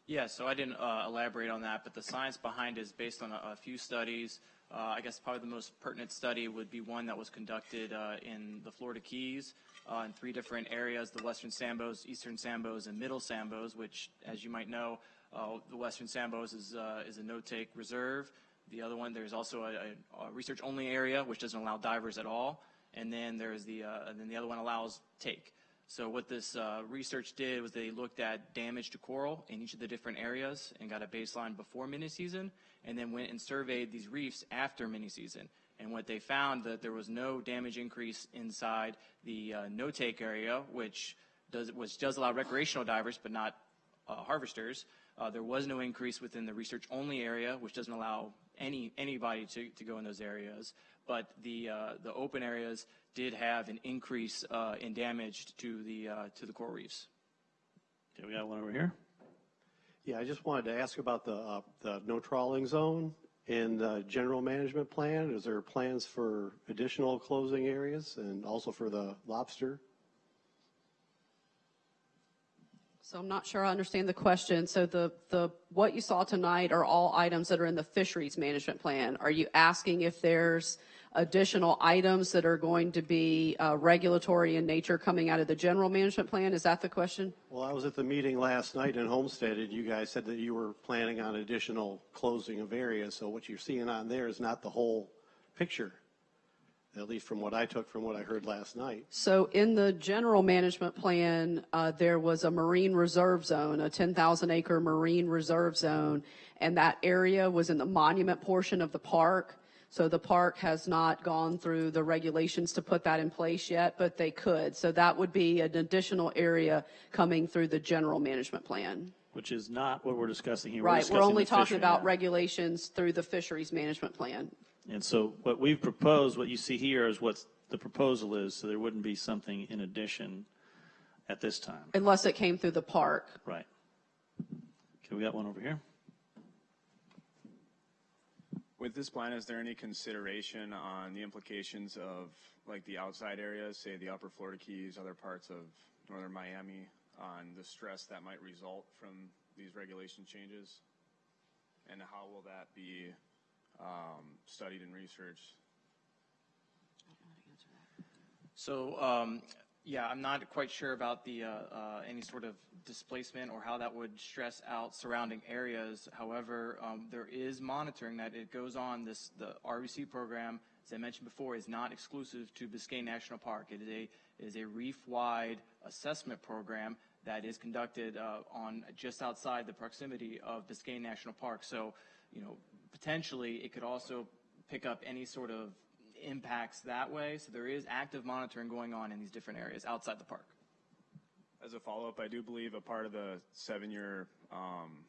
yeah, so I didn't uh, elaborate on that, but the science behind it is based on a, a few studies. Uh, I guess probably the most pertinent study would be one that was conducted uh, in the Florida Keys uh, in three different areas, the Western Sambos, Eastern Sambos, and Middle Sambos, which, as you might know, uh, the Western Sambos is, is a no-take reserve. The other one, there's also a, a research-only area, which doesn't allow divers at all and then there's the uh, then the other one allows take. So what this uh, research did was they looked at damage to coral in each of the different areas and got a baseline before mini season, and then went and surveyed these reefs after mini season. And what they found that there was no damage increase inside the uh, no-take area, which does, which does allow recreational divers, but not uh, harvesters. Uh, there was no increase within the research-only area, which doesn't allow any anybody to, to go in those areas. But the uh, the open areas did have an increase uh, in damage to the uh, to the coral reefs. Okay, we got one over here. Yeah, I just wanted to ask about the, uh, the no trawling zone in the general management plan. Is there plans for additional closing areas and also for the lobster? So I'm not sure I understand the question. So the, the, what you saw tonight are all items that are in the fisheries management plan. Are you asking if there's additional items that are going to be uh, regulatory in nature coming out of the general management plan? Is that the question? Well, I was at the meeting last night in Homestead, and you guys said that you were planning on additional closing of areas. So what you're seeing on there is not the whole picture, at least from what I took from what I heard last night. So in the general management plan, uh, there was a marine reserve zone, a 10,000 acre marine reserve zone, and that area was in the monument portion of the park. So the park has not gone through the regulations to put that in place yet, but they could. So that would be an additional area coming through the general management plan. Which is not what we're discussing here. Right, we're discussing only the talking fishery. about regulations through the fisheries management plan. And so what we've proposed, what you see here is what the proposal is, so there wouldn't be something in addition at this time. Unless it came through the park. Right. Okay, we got one over here. With this plan, is there any consideration on the implications of like the outside areas, say the upper Florida Keys, other parts of northern Miami, on the stress that might result from these regulation changes? And how will that be um, studied and researched? So, um, yeah, I'm not quite sure about the, uh, uh, any sort of displacement or how that would stress out surrounding areas. However, um, there is monitoring that it goes on. This, the RVC program, as I mentioned before, is not exclusive to Biscayne National Park. It is a, is a reef-wide assessment program that is conducted, uh, on, just outside the proximity of Biscayne National Park. So, you know, potentially it could also pick up any sort of impacts that way. So there is active monitoring going on in these different areas outside the park. As a follow-up, I do believe a part of the seven-year um,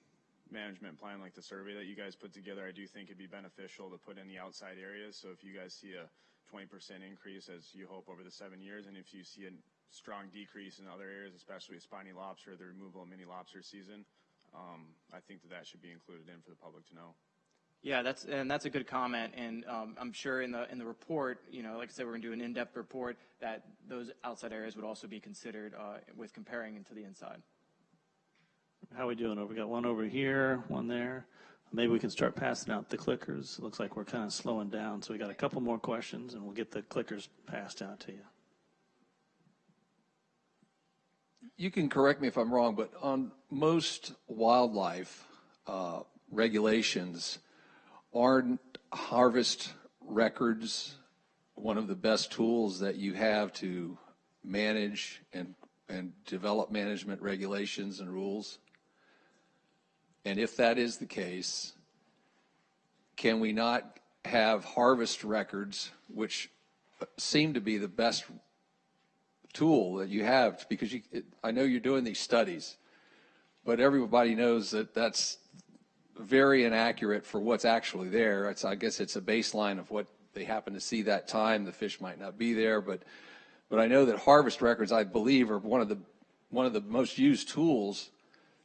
management plan, like the survey that you guys put together, I do think it'd be beneficial to put in the outside areas. So if you guys see a 20% increase, as you hope over the seven years, and if you see a strong decrease in other areas, especially spiny lobster, the removal of mini lobster season, um, I think that that should be included in for the public to know. Yeah, that's and that's a good comment, and um, I'm sure in the in the report, you know, like I said, we're going to do an in-depth report that those outside areas would also be considered uh, with comparing into the inside. How are we doing? We got one over here, one there. Maybe we can start passing out the clickers. It Looks like we're kind of slowing down, so we got a couple more questions, and we'll get the clickers passed out to you. You can correct me if I'm wrong, but on most wildlife uh, regulations, aren't harvest records one of the best tools that you have to manage and, and develop management regulations and rules? And if that is the case, can we not have harvest records, which seem to be the best tool that you have? Because you, it, I know you're doing these studies, but everybody knows that that's very inaccurate for what's actually there. It's, I guess it's a baseline of what they happen to see that time. The fish might not be there, but but I know that harvest records, I believe, are one of the one of the most used tools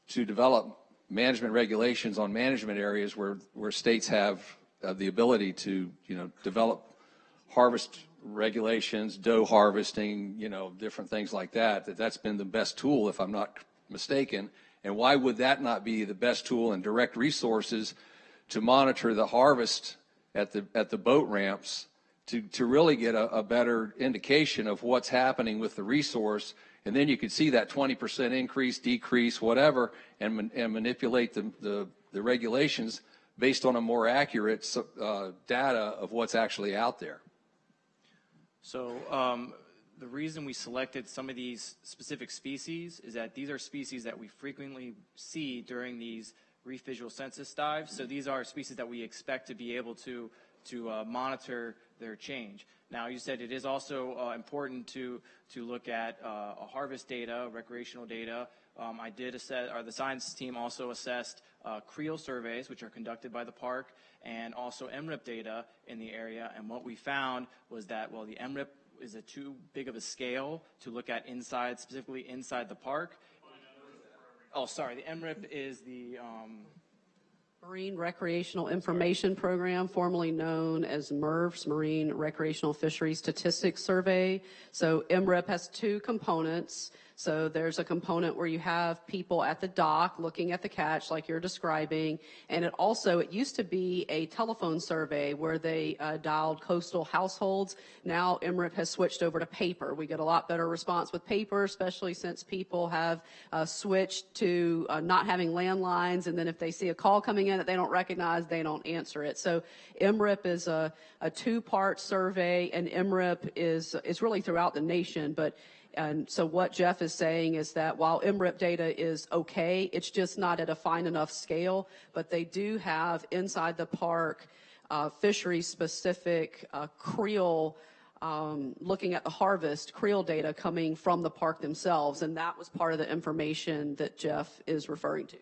to develop management regulations on management areas where where states have uh, the ability to you know develop harvest regulations, doe harvesting, you know, different things like that. That that's been the best tool, if I'm not mistaken. And why would that not be the best tool and direct resources to monitor the harvest at the, at the boat ramps to, to really get a, a better indication of what's happening with the resource? And then you could see that 20% increase, decrease, whatever, and, and manipulate the, the, the regulations based on a more accurate uh, data of what's actually out there. So um, the reason we selected some of these specific species is that these are species that we frequently see during these reef visual census dives. So these are species that we expect to be able to to uh, monitor their change. Now, you said it is also uh, important to, to look at uh, harvest data, recreational data. Um, I did assess, or the science team also assessed uh, creel surveys, which are conducted by the park, and also MRIP data in the area. And what we found was that, well, the MRIP is it too big of a scale to look at inside, specifically inside the park. Oh, sorry, the MRIP is the, um, Marine Recreational Information Program, formerly known as MRFS, Marine Recreational Fisheries Statistics Survey. So MRIP has two components. So there's a component where you have people at the dock looking at the catch like you're describing. And it also, it used to be a telephone survey where they uh, dialed coastal households. Now MRIP has switched over to paper. We get a lot better response with paper, especially since people have uh, switched to uh, not having landlines. And then if they see a call coming in that they don't recognize, they don't answer it. So MRIP is a, a two-part survey and MRIP is, is really throughout the nation, but and so what Jeff is saying is that while MRIP data is okay, it's just not at a fine enough scale, but they do have inside the park uh, fishery-specific uh, creel um, looking at the harvest creel data coming from the park themselves, and that was part of the information that Jeff is referring to.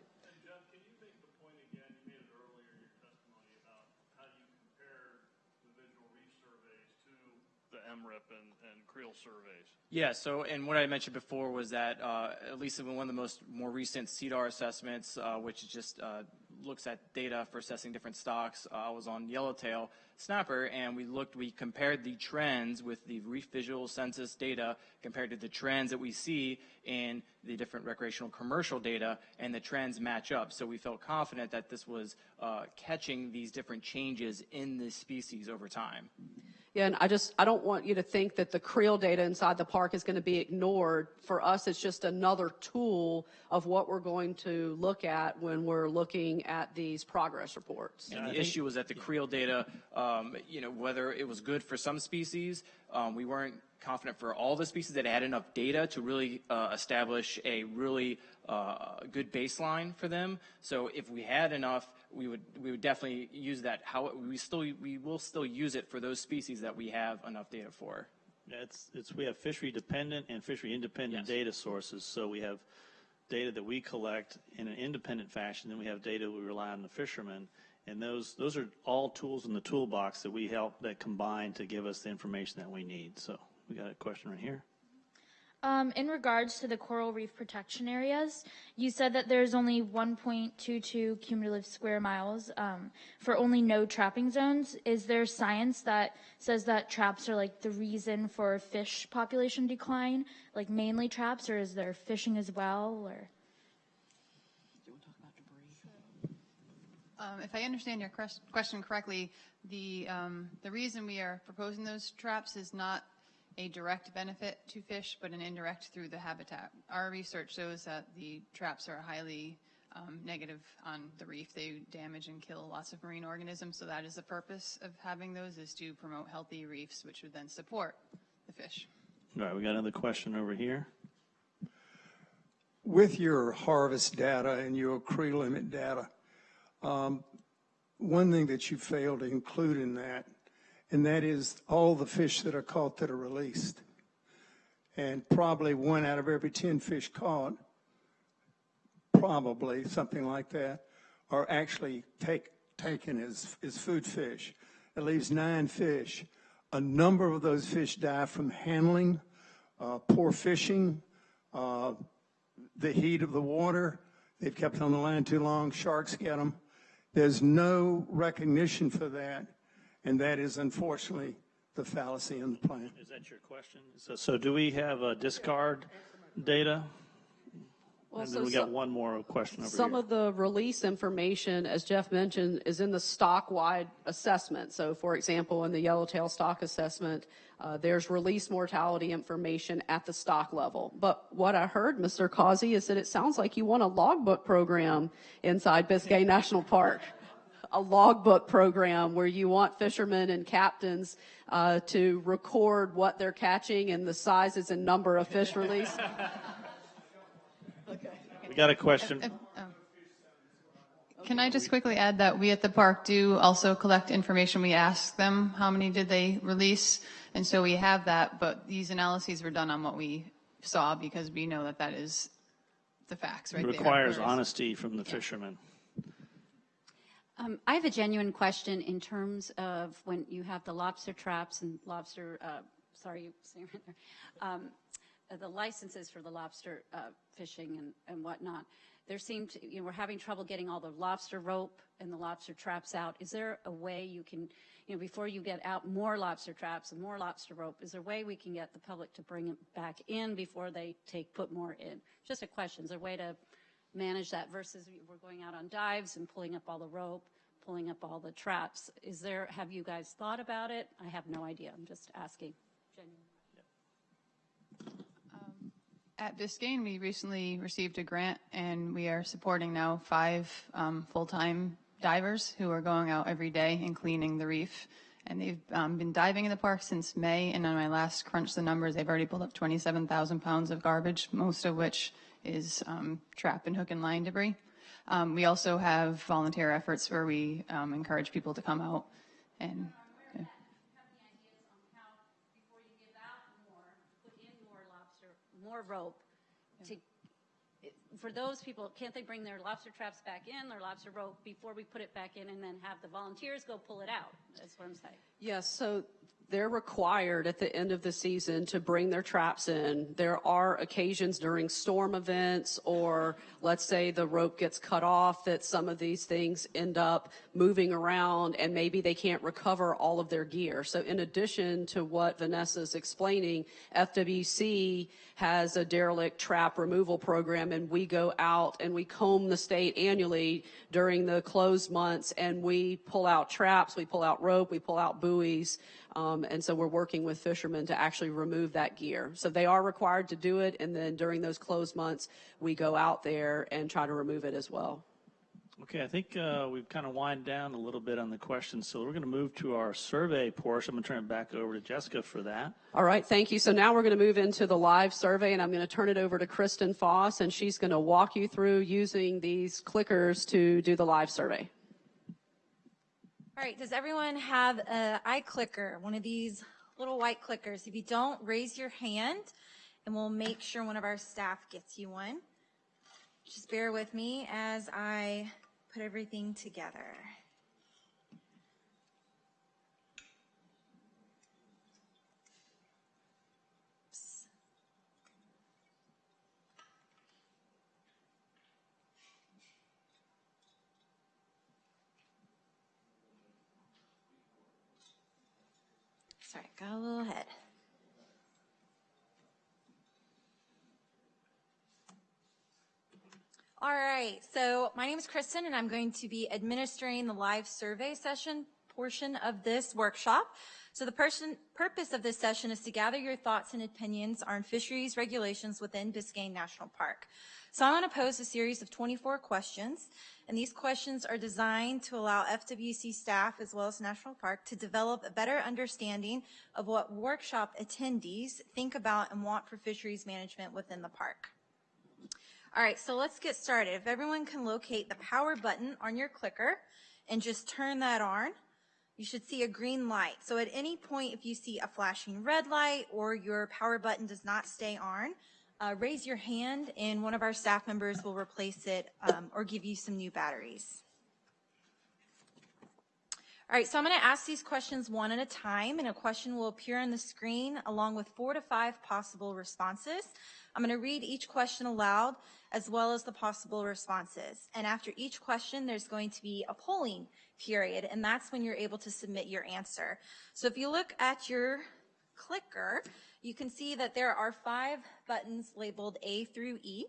surveys. Yeah, so, and what I mentioned before was that, uh, at least in one of the most, more recent SEDAR assessments, uh, which just, uh, looks at data for assessing different stocks, uh, was on yellowtail snapper, and we looked, we compared the trends with the reef visual census data compared to the trends that we see in the different recreational commercial data, and the trends match up. So we felt confident that this was, uh, catching these different changes in the species over time. Yeah, and I just, I don't want you to think that the creel data inside the park is going to be ignored. For us, it's just another tool of what we're going to look at when we're looking at these progress reports. And the issue was that the creel data, um, you know, whether it was good for some species, um, we weren't confident for all the species that had enough data to really uh, establish a really uh, good baseline for them. So if we had enough, we would we would definitely use that. How we still we will still use it for those species that we have enough data for. Yeah, It's, it's, we have fishery dependent and fishery independent data sources. So we have data that we collect in an independent fashion, then we have data we rely on the fishermen. And those, those are all tools in the toolbox that we help, that combine to give us the information that we need. So we got a question right here. Um, in regards to the coral reef protection areas, you said that there's only 1.22 cumulative square miles um, for only no trapping zones. Is there science that says that traps are like the reason for fish population decline, like mainly traps, or is there fishing as well? Or Um, if I understand your question correctly, the, um, the reason we are proposing those traps is not a direct benefit to fish, but an indirect through the habitat. Our research shows that the traps are highly um, negative on the reef. They damage and kill lots of marine organisms, so that is the purpose of having those, is to promote healthy reefs, which would then support the fish. All right, we got another question over here. With your harvest data and your creel limit data, um, one thing that you failed to include in that, and that is all the fish that are caught that are released. And probably one out of every 10 fish caught, probably something like that, are actually take, taken as, as food fish. It leaves nine fish. A number of those fish die from handling, uh, poor fishing, uh, the heat of the water. They've kept on the line too long. Sharks get them. There's no recognition for that, and that is unfortunately the fallacy in the plan. Is that your question? So, so do we have a discard data? Well, And so then we got some- one more question over Some here. of the release information, as Jeff mentioned, is in the stock-wide assessment. So for example, in the yellowtail stock assessment, uh, there's release mortality information at the stock level. But what I heard, Mr. Causey, is that it sounds like you want a logbook program inside Biscayne National Park. A logbook program where you want fishermen and captains uh, to record what they're catching and the sizes and number of fish released. okay. We got a question. Can I just quickly add that we at the park do also collect information. We ask them how many did they release, and so we have that, but these analyses were done on what we saw because we know that that is the facts right It requires Whereas- honesty from the fishermen. Um, I have a genuine question in terms of when you have the lobster traps and lobster, uh, sorry, um, uh, the licenses for the lobster uh, fishing and, and whatnot. There seem to, you know, we're having trouble getting all the lobster rope and the lobster traps out. Is there a way you can, you know, before you get out more lobster traps and more lobster rope, is there a way we can get the public to bring it back in before they take, put more in? Just a question. Is there a way to manage that versus we're going out on dives and pulling up all the rope, pulling up all the traps. Is there, have you guys thought about it? I have no idea. I'm just asking. At Biscayne, we recently received a grant, and we are supporting now five um, full-time divers who are going out every day and cleaning the reef. And they've um, been diving in the park since May, and on my last crunch the numbers, they've already pulled up 27,000 pounds of garbage, most of which is um, trap and hook and line debris. Um, we also have volunteer efforts where we um, encourage people to come out and yeah. More put in more lobster more rope to, for those people, can't they bring their lobster traps back in, their lobster rope before we put it back in and then have the volunteers go pull it out? That's what I'm saying. Yes, so they're required at the end of the season to bring their traps in. There are occasions during storm events or let's say the rope gets cut off that some of these things end up moving around and maybe they can't recover all of their gear. So in addition to what Vanessa's explaining, FWC has a derelict trap removal program and we go out and we comb the state annually during the closed months and we pull out traps, we pull out rope, we pull out buoys. Um, and so we're working with fishermen to actually remove that gear. So they are required to do it. And then during those closed months, we go out there and try to remove it as well. Okay, I think uh, we've kind of wind down a little bit on the questions, so we're going to move to our survey portion. I'm going to turn it back over to Jessica for that. All right, thank you. So now we're going to move into the live survey, and I'm going to turn it over to Kristen Foss, and she's going to walk you through using these clickers to do the live survey. All right, does everyone have an iClicker, one of these little white clickers? If you don't, raise your hand and we'll make sure one of our staff gets you one. Just bear with me as I put everything together. Sorry, got a little ahead. All right, so my name is Kristen, and I'm going to be administering the live survey session portion of this workshop. So the person, purpose of this session is to gather your thoughts and opinions on fisheries regulations within Biscayne National Park. So I'm going to pose a series of 24 questions, and these questions are designed to allow FWC staff as well as National Park to develop a better understanding of what workshop attendees think about and want for fisheries management within the park. All right, so let's get started. If everyone can locate the power button on your clicker and just turn that on, you should see a green light. So at any point, if you see a flashing red light or your power button does not stay on, uh, raise your hand and one of our staff members will replace it um, or give you some new batteries. All right, so I'm going to ask these questions one at a time, and a question will appear on the screen along with four to five possible responses. I'm going to read each question aloud as well as the possible responses. And after each question, there's going to be a polling period, and that's when you're able to submit your answer. So if you look at your clicker, you can see that there are five buttons labeled A through E,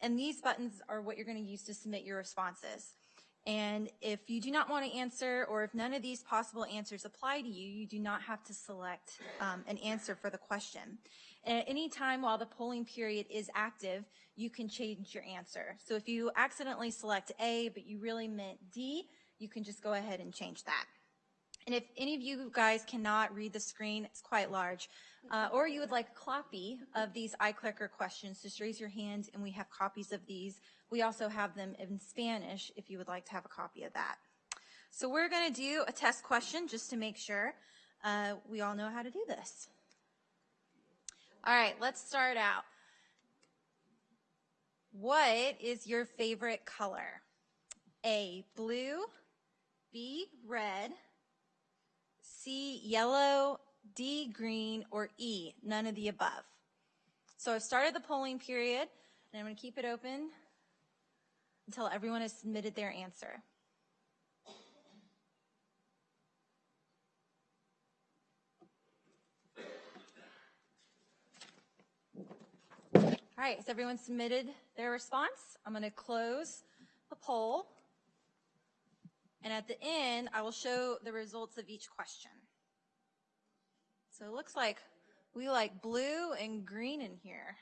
and these buttons are what you're going to use to submit your responses. And if you do not want to answer, or if none of these possible answers apply to you, you do not have to select um, an answer for the question. And At any time while the polling period is active, you can change your answer. So if you accidentally select A, but you really meant D, you can just go ahead and change that. And if any of you guys cannot read the screen, it's quite large, uh, or you would like a copy of these iClicker questions, just raise your hand and we have copies of these. We also have them in Spanish if you would like to have a copy of that. So we're going to do a test question just to make sure uh, we all know how to do this. All right, let's start out. What is your favorite color? A, blue, B, red, C, yellow, D, green, or E, none of the above. So I've started the polling period, and I'm going to keep it open until everyone has submitted their answer. All right, has everyone submitted their response? I'm going to close the poll. And at the end, I will show the results of each question. So it looks like we like blue and green in here.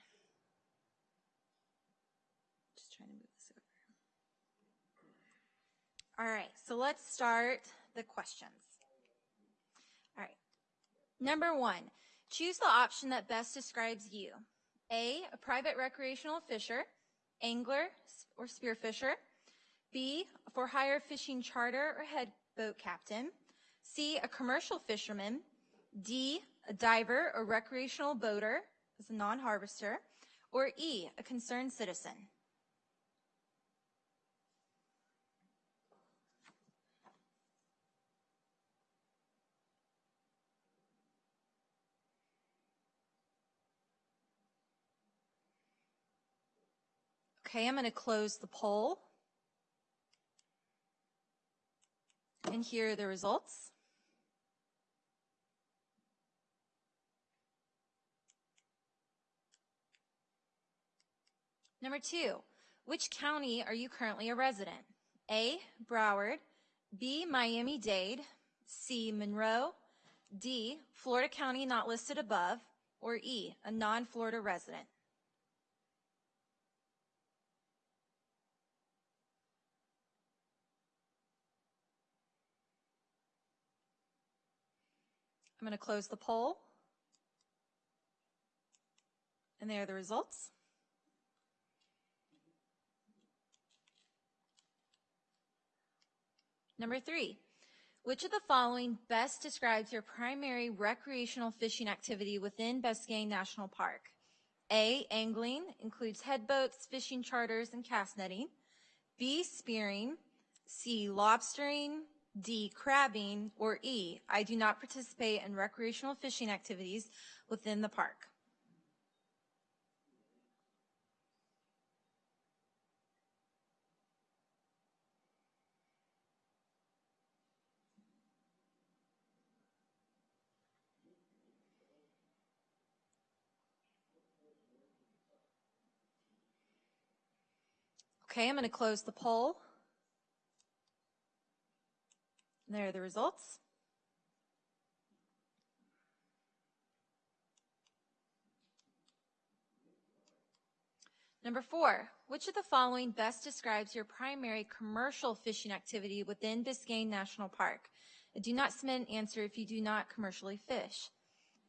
Just trying to move this over. All right, so let's start the questions. All right. Number one, choose the option that best describes you. A, a private recreational fisher, angler, or spearfisher. B, for hire fishing charter or head boat captain. C, a commercial fisherman. D, a diver or recreational boater as a non-harvester. Or E, a concerned citizen. Okay, I'm going to close the poll. And here are the results. Number two, which county are you currently a resident? A, Broward, B, Miami-Dade, C, Monroe, D, Florida County not listed above, or E, a non-Florida resident. I'm going to close the poll. And there are the results. Number three, which of the following best describes your primary recreational fishing activity within Biscayne National Park? A, angling, includes headboats, fishing charters, and cast netting. B, spearing. C, lobstering. D, crabbing. Or E, I do not participate in recreational fishing activities within the park. Okay, I'm going to close the poll. There are the results. Number four, which of the following best describes your primary commercial fishing activity within Biscayne National Park? Do not submit an answer if you do not commercially fish.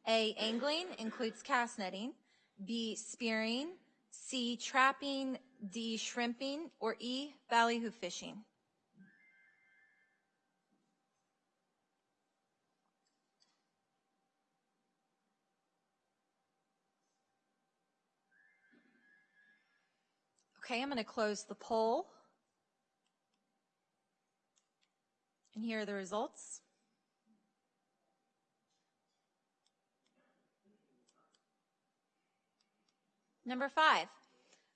A, angling includes cast netting. B, spearing. C, trapping. D, shrimping. Or E, ballyhoo fishing. Okay, I'm going to close the poll. And here are the results. Number five,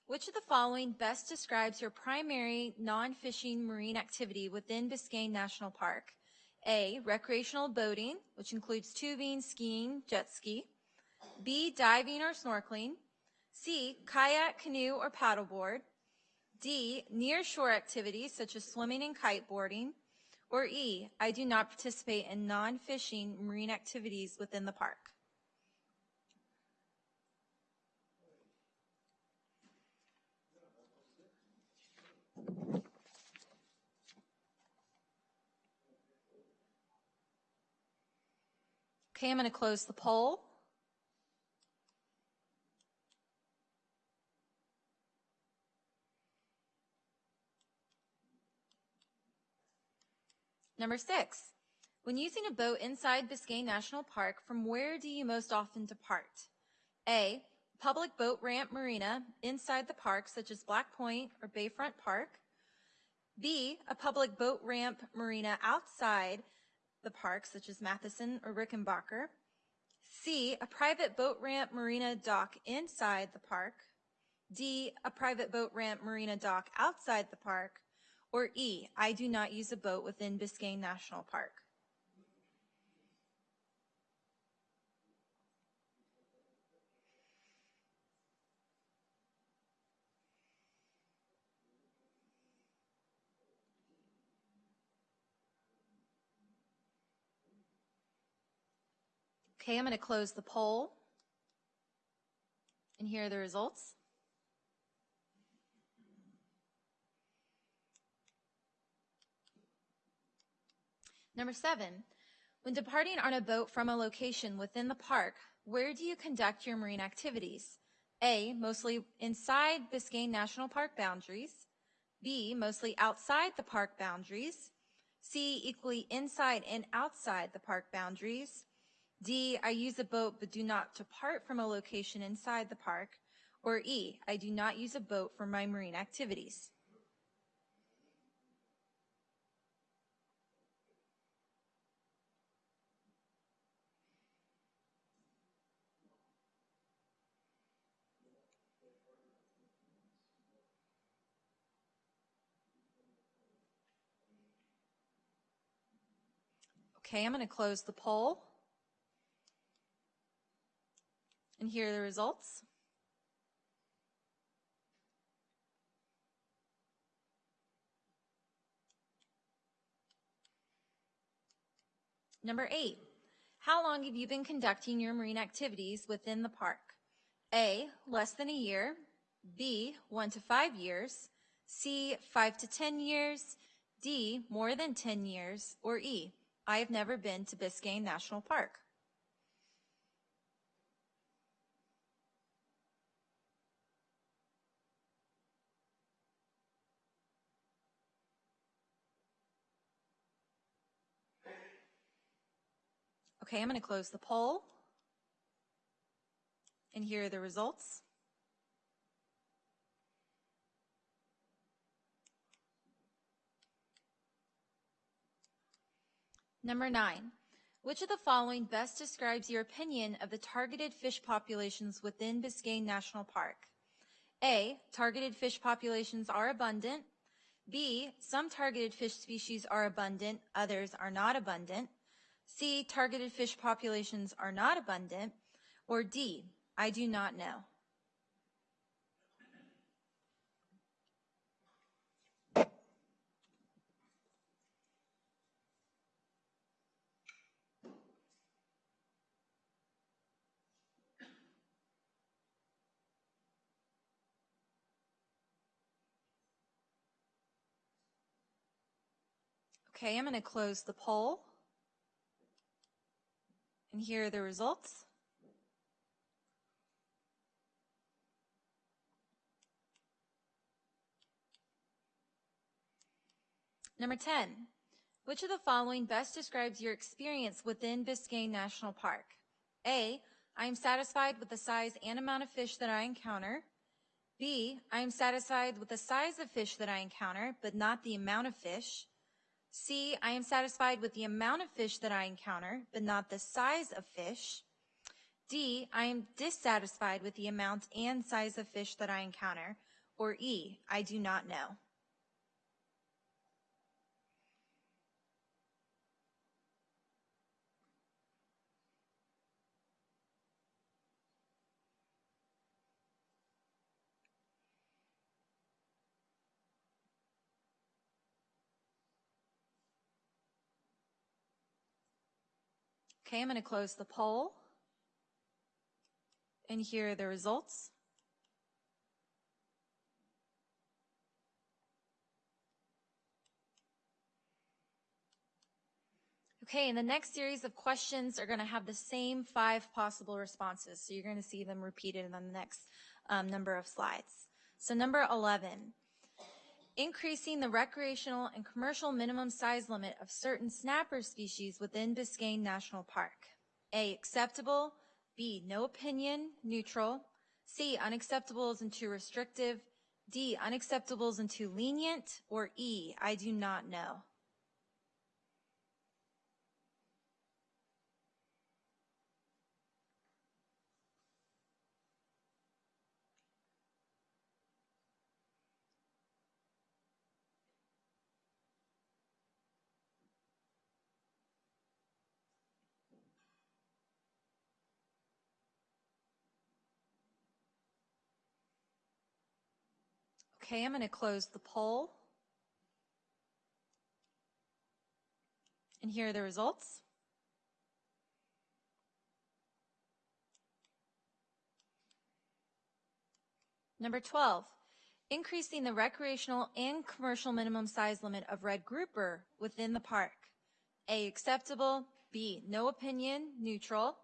which of the following best describes your primary non-fishing marine activity within Biscayne National Park? A, recreational boating, which includes tubing, skiing, jet ski. B, diving or snorkeling. C, kayak, canoe, or paddleboard. D, near shore activities such as swimming and kiteboarding. Or E, I do not participate in non-fishing marine activities within the park. Okay, I'm going to close the poll. Number six, when using a boat inside Biscayne National Park, from where do you most often depart? A, public boat ramp marina inside the park, such as Black Point or Bayfront Park. B, a public boat ramp marina outside the park, such as Matheson or Rickenbacker. C, a private boat ramp marina dock inside the park. D, a private boat ramp marina dock outside the park. Or E, I do not use a boat within Biscayne National Park. Okay, I'm going to close the poll. And here are the results. Number seven, when departing on a boat from a location within the park, where do you conduct your marine activities? A, mostly inside Biscayne National Park boundaries. B, mostly outside the park boundaries. C, equally inside and outside the park boundaries. D, I use a boat but do not depart from a location inside the park. Or E, I do not use a boat for my marine activities. Okay, I'm going to close the poll. And here are the results. Number eight, how long have you been conducting your marine activities within the park? A, less than a year. B, one to five years. C, five to 10 years. D, more than 10 years. Or E, I have never been to Biscayne National Park. Okay, I'm going to close the poll. And here are the results. Number nine, which of the following best describes your opinion of the targeted fish populations within Biscayne National Park? A, targeted fish populations are abundant. B, some targeted fish species are abundant, others are not abundant. C, targeted fish populations are not abundant. Or D, I do not know. Okay, I'm going to close the poll. And here are the results. Number 10, which of the following best describes your experience within Biscayne National Park? A, I am satisfied with the size and amount of fish that I encounter. B, I am satisfied with the size of fish that I encounter, but not the amount of fish. C, I am satisfied with the amount of fish that I encounter, but not the size of fish. D, I am dissatisfied with the amount and size of fish that I encounter. Or E, I do not know. Okay, I'm going to close the poll. And here are the results. Okay, and the next series of questions are going to have the same five possible responses. So you're going to see them repeated on the next um, number of slides. So number 11, increasing the recreational and commercial minimum size limit of certain snapper species within Biscayne National Park. A, acceptable. B, no opinion, neutral. C, unacceptable isn't too restrictive. D, unacceptable isn't too lenient. Or E, I do not know. Okay, I'm going to close the poll. And here are the results. Number 12, increasing the recreational and commercial minimum size limit of red grouper within the park. A, acceptable. B, no opinion, neutral.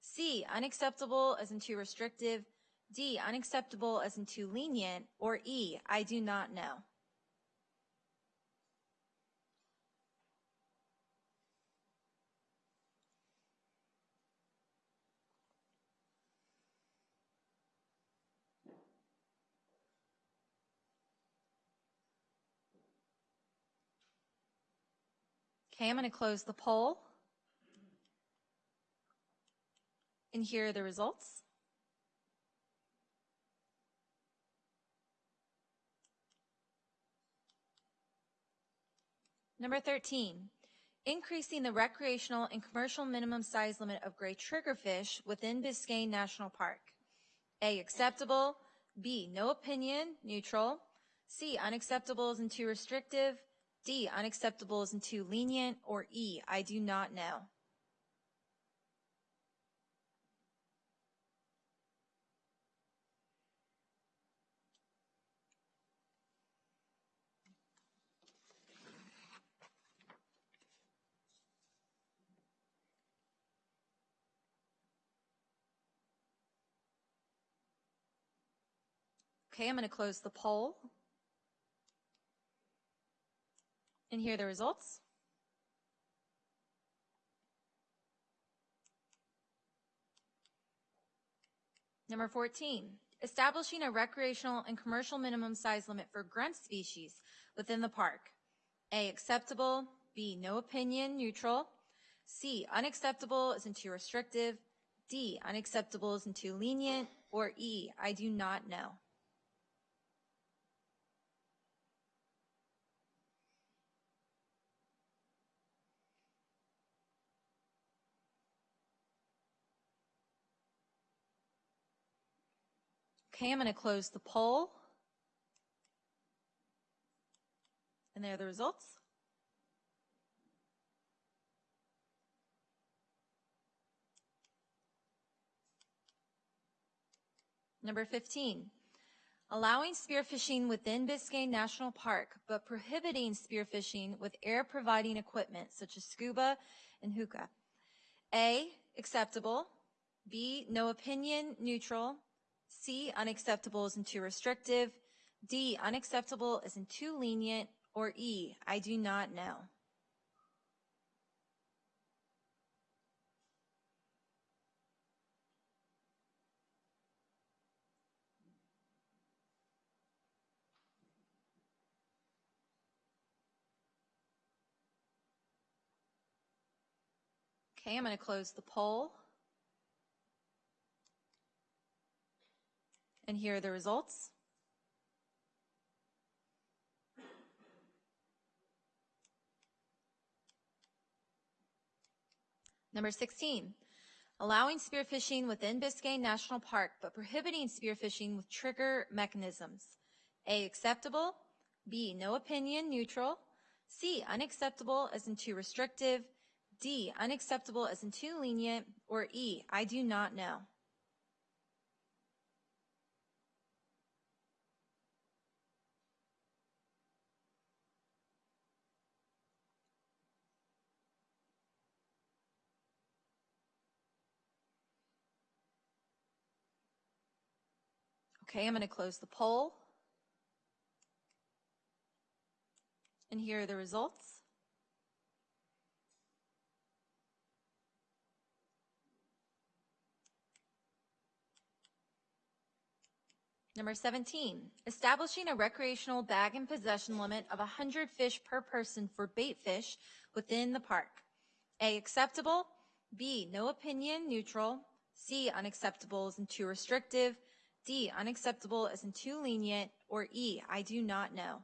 C, unacceptable as in too restrictive. D, unacceptable as in too lenient. Or E, I do not know. Okay, I'm going to close the poll. And here are the results. Number 13, increasing the recreational and commercial minimum size limit of gray triggerfish within Biscayne National Park. A, acceptable. B, no opinion, neutral. C, unacceptable isn't too restrictive. D, unacceptable isn't too lenient. Or E, I do not know. Okay, I'm going to close the poll. And here are the results. Number 14, establishing a recreational and commercial minimum size limit for grunt species within the park. A, acceptable. B, no opinion, neutral. C, unacceptable isn't too restrictive. D, unacceptable isn't too lenient. Or E, I do not know. Okay, I'm going to close the poll. And there are the results. Number 15, allowing spearfishing within Biscayne National Park, but prohibiting spearfishing with air-providing equipment such as scuba and hookah. A, acceptable. B, no opinion, neutral. C, unacceptable isn't too restrictive. D, unacceptable isn't too lenient. Or E, I do not know. Okay, I'm going to close the poll. And here are the results. Number 16, allowing spearfishing within Biscayne National Park, but prohibiting spearfishing with trigger mechanisms. A, acceptable. B, no opinion, neutral. C, unacceptable as in too restrictive. D, unacceptable as in too lenient. Or E, I do not know. Okay, I'm going to close the poll. And here are the results. Number 17, establishing a recreational bag and possession limit of 100 fish per person for bait fish within the park. A, acceptable. B, no opinion, neutral. C, unacceptable in too restrictive. D, unacceptable as in too lenient. Or E, I do not know.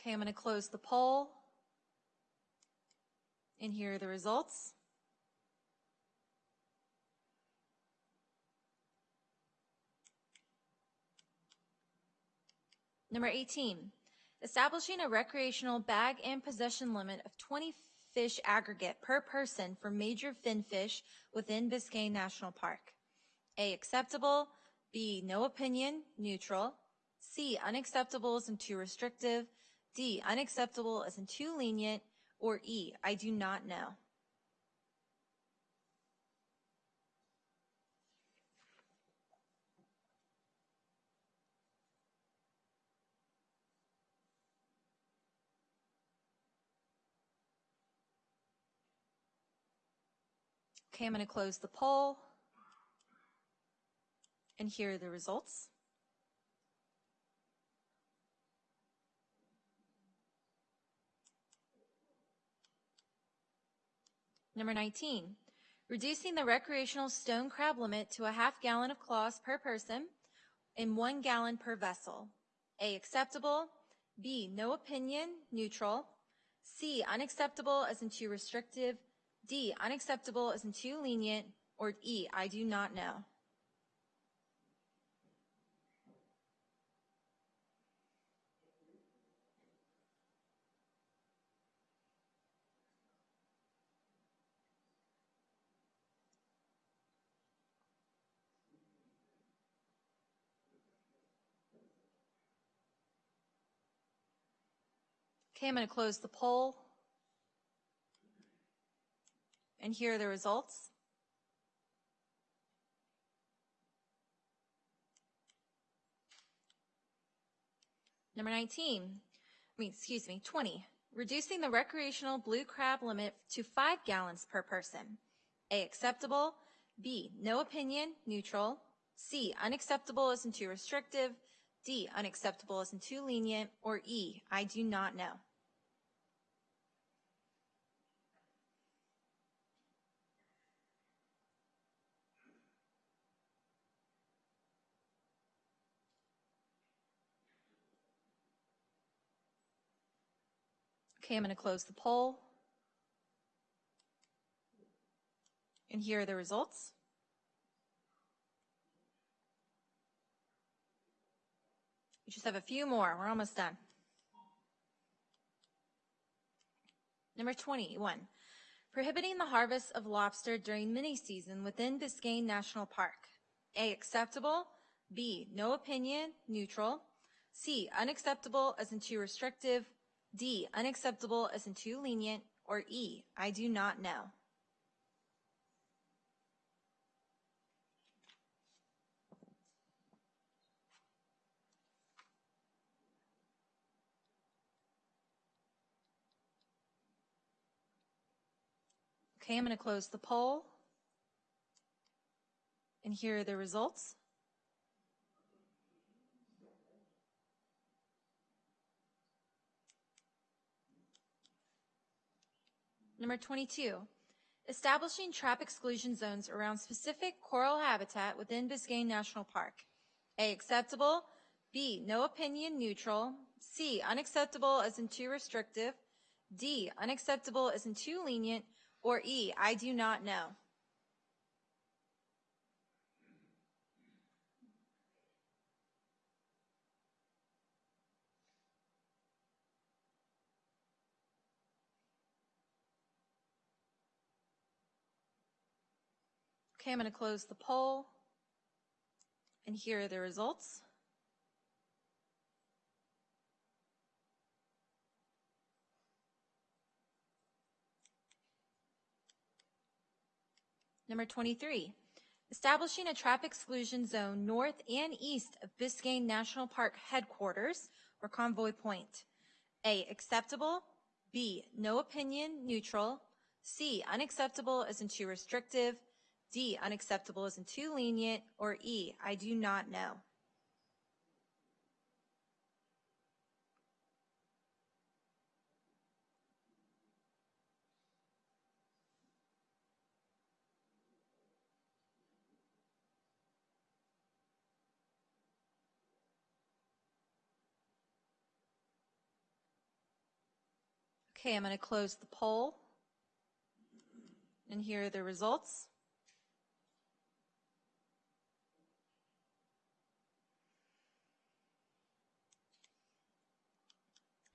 Okay, I'm going to close the poll. And here are the results. Number 18, establishing a recreational bag and possession limit of 20 fish aggregate per person for major finfish within Biscayne National Park. A, acceptable. B, no opinion, neutral. C, unacceptable in too restrictive. D, unacceptable as in too lenient. Or E, I do not know. Okay, I'm going to close the poll. And here are the results. Number 19, reducing the recreational stone crab limit to a half gallon of claws per person and one gallon per vessel. A, acceptable. B, no opinion, neutral. C, unacceptable as in too restrictive. D, unacceptable isn't too lenient. Or E, I do not know. Okay, I'm going to close the poll. And here are the results. Number 19, I mean, excuse me, 20, reducing the recreational blue crab limit to five gallons per person. A, acceptable. B, no opinion, neutral. C, unacceptable isn't too restrictive. D, unacceptable isn't too lenient. Or E, I do not know. Okay, I'm going to close the poll. And here are the results. We just have a few more. We're almost done. Number 21, prohibiting the harvest of lobster during mini season within Biscayne National Park. A, acceptable. B, no opinion, neutral. C, unacceptable as in too restrictive. D, unacceptable as in too lenient. Or E, I do not know. Okay, I'm going to close the poll. And here are the results. Number 22, establishing trap exclusion zones around specific coral habitat within Biscayne National Park. A, acceptable. B, no opinion, neutral. C, unacceptable as in too restrictive. D, unacceptable as in too lenient. Or E, I do not know. Okay, I'm going to close the poll. And here are the results. Number 23, establishing a traffic exclusion zone north and east of Biscayne National Park headquarters or Convoy Point. A, acceptable. B, no opinion, neutral. C, unacceptable as in too restrictive. D, unacceptable isn't too lenient. Or E, I do not know. Okay, I'm going to close the poll. And here are the results.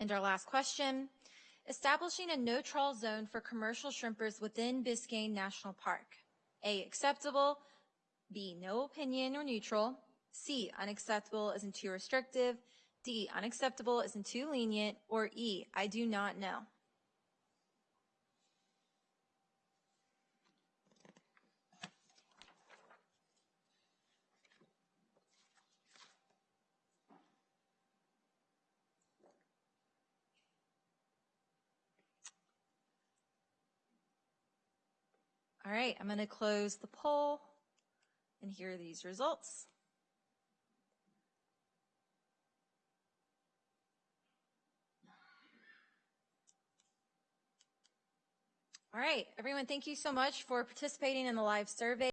Our last question, establishing a no trawl zone for commercial shrimpers within Biscayne National Park. A, acceptable. B, no opinion or neutral. C, unacceptable as in too restrictive. D, unacceptable as in too lenient. Or E, I do not know. All right, I'm going to close the poll and here are these results. All right, everyone, thank you so much for participating in the live survey.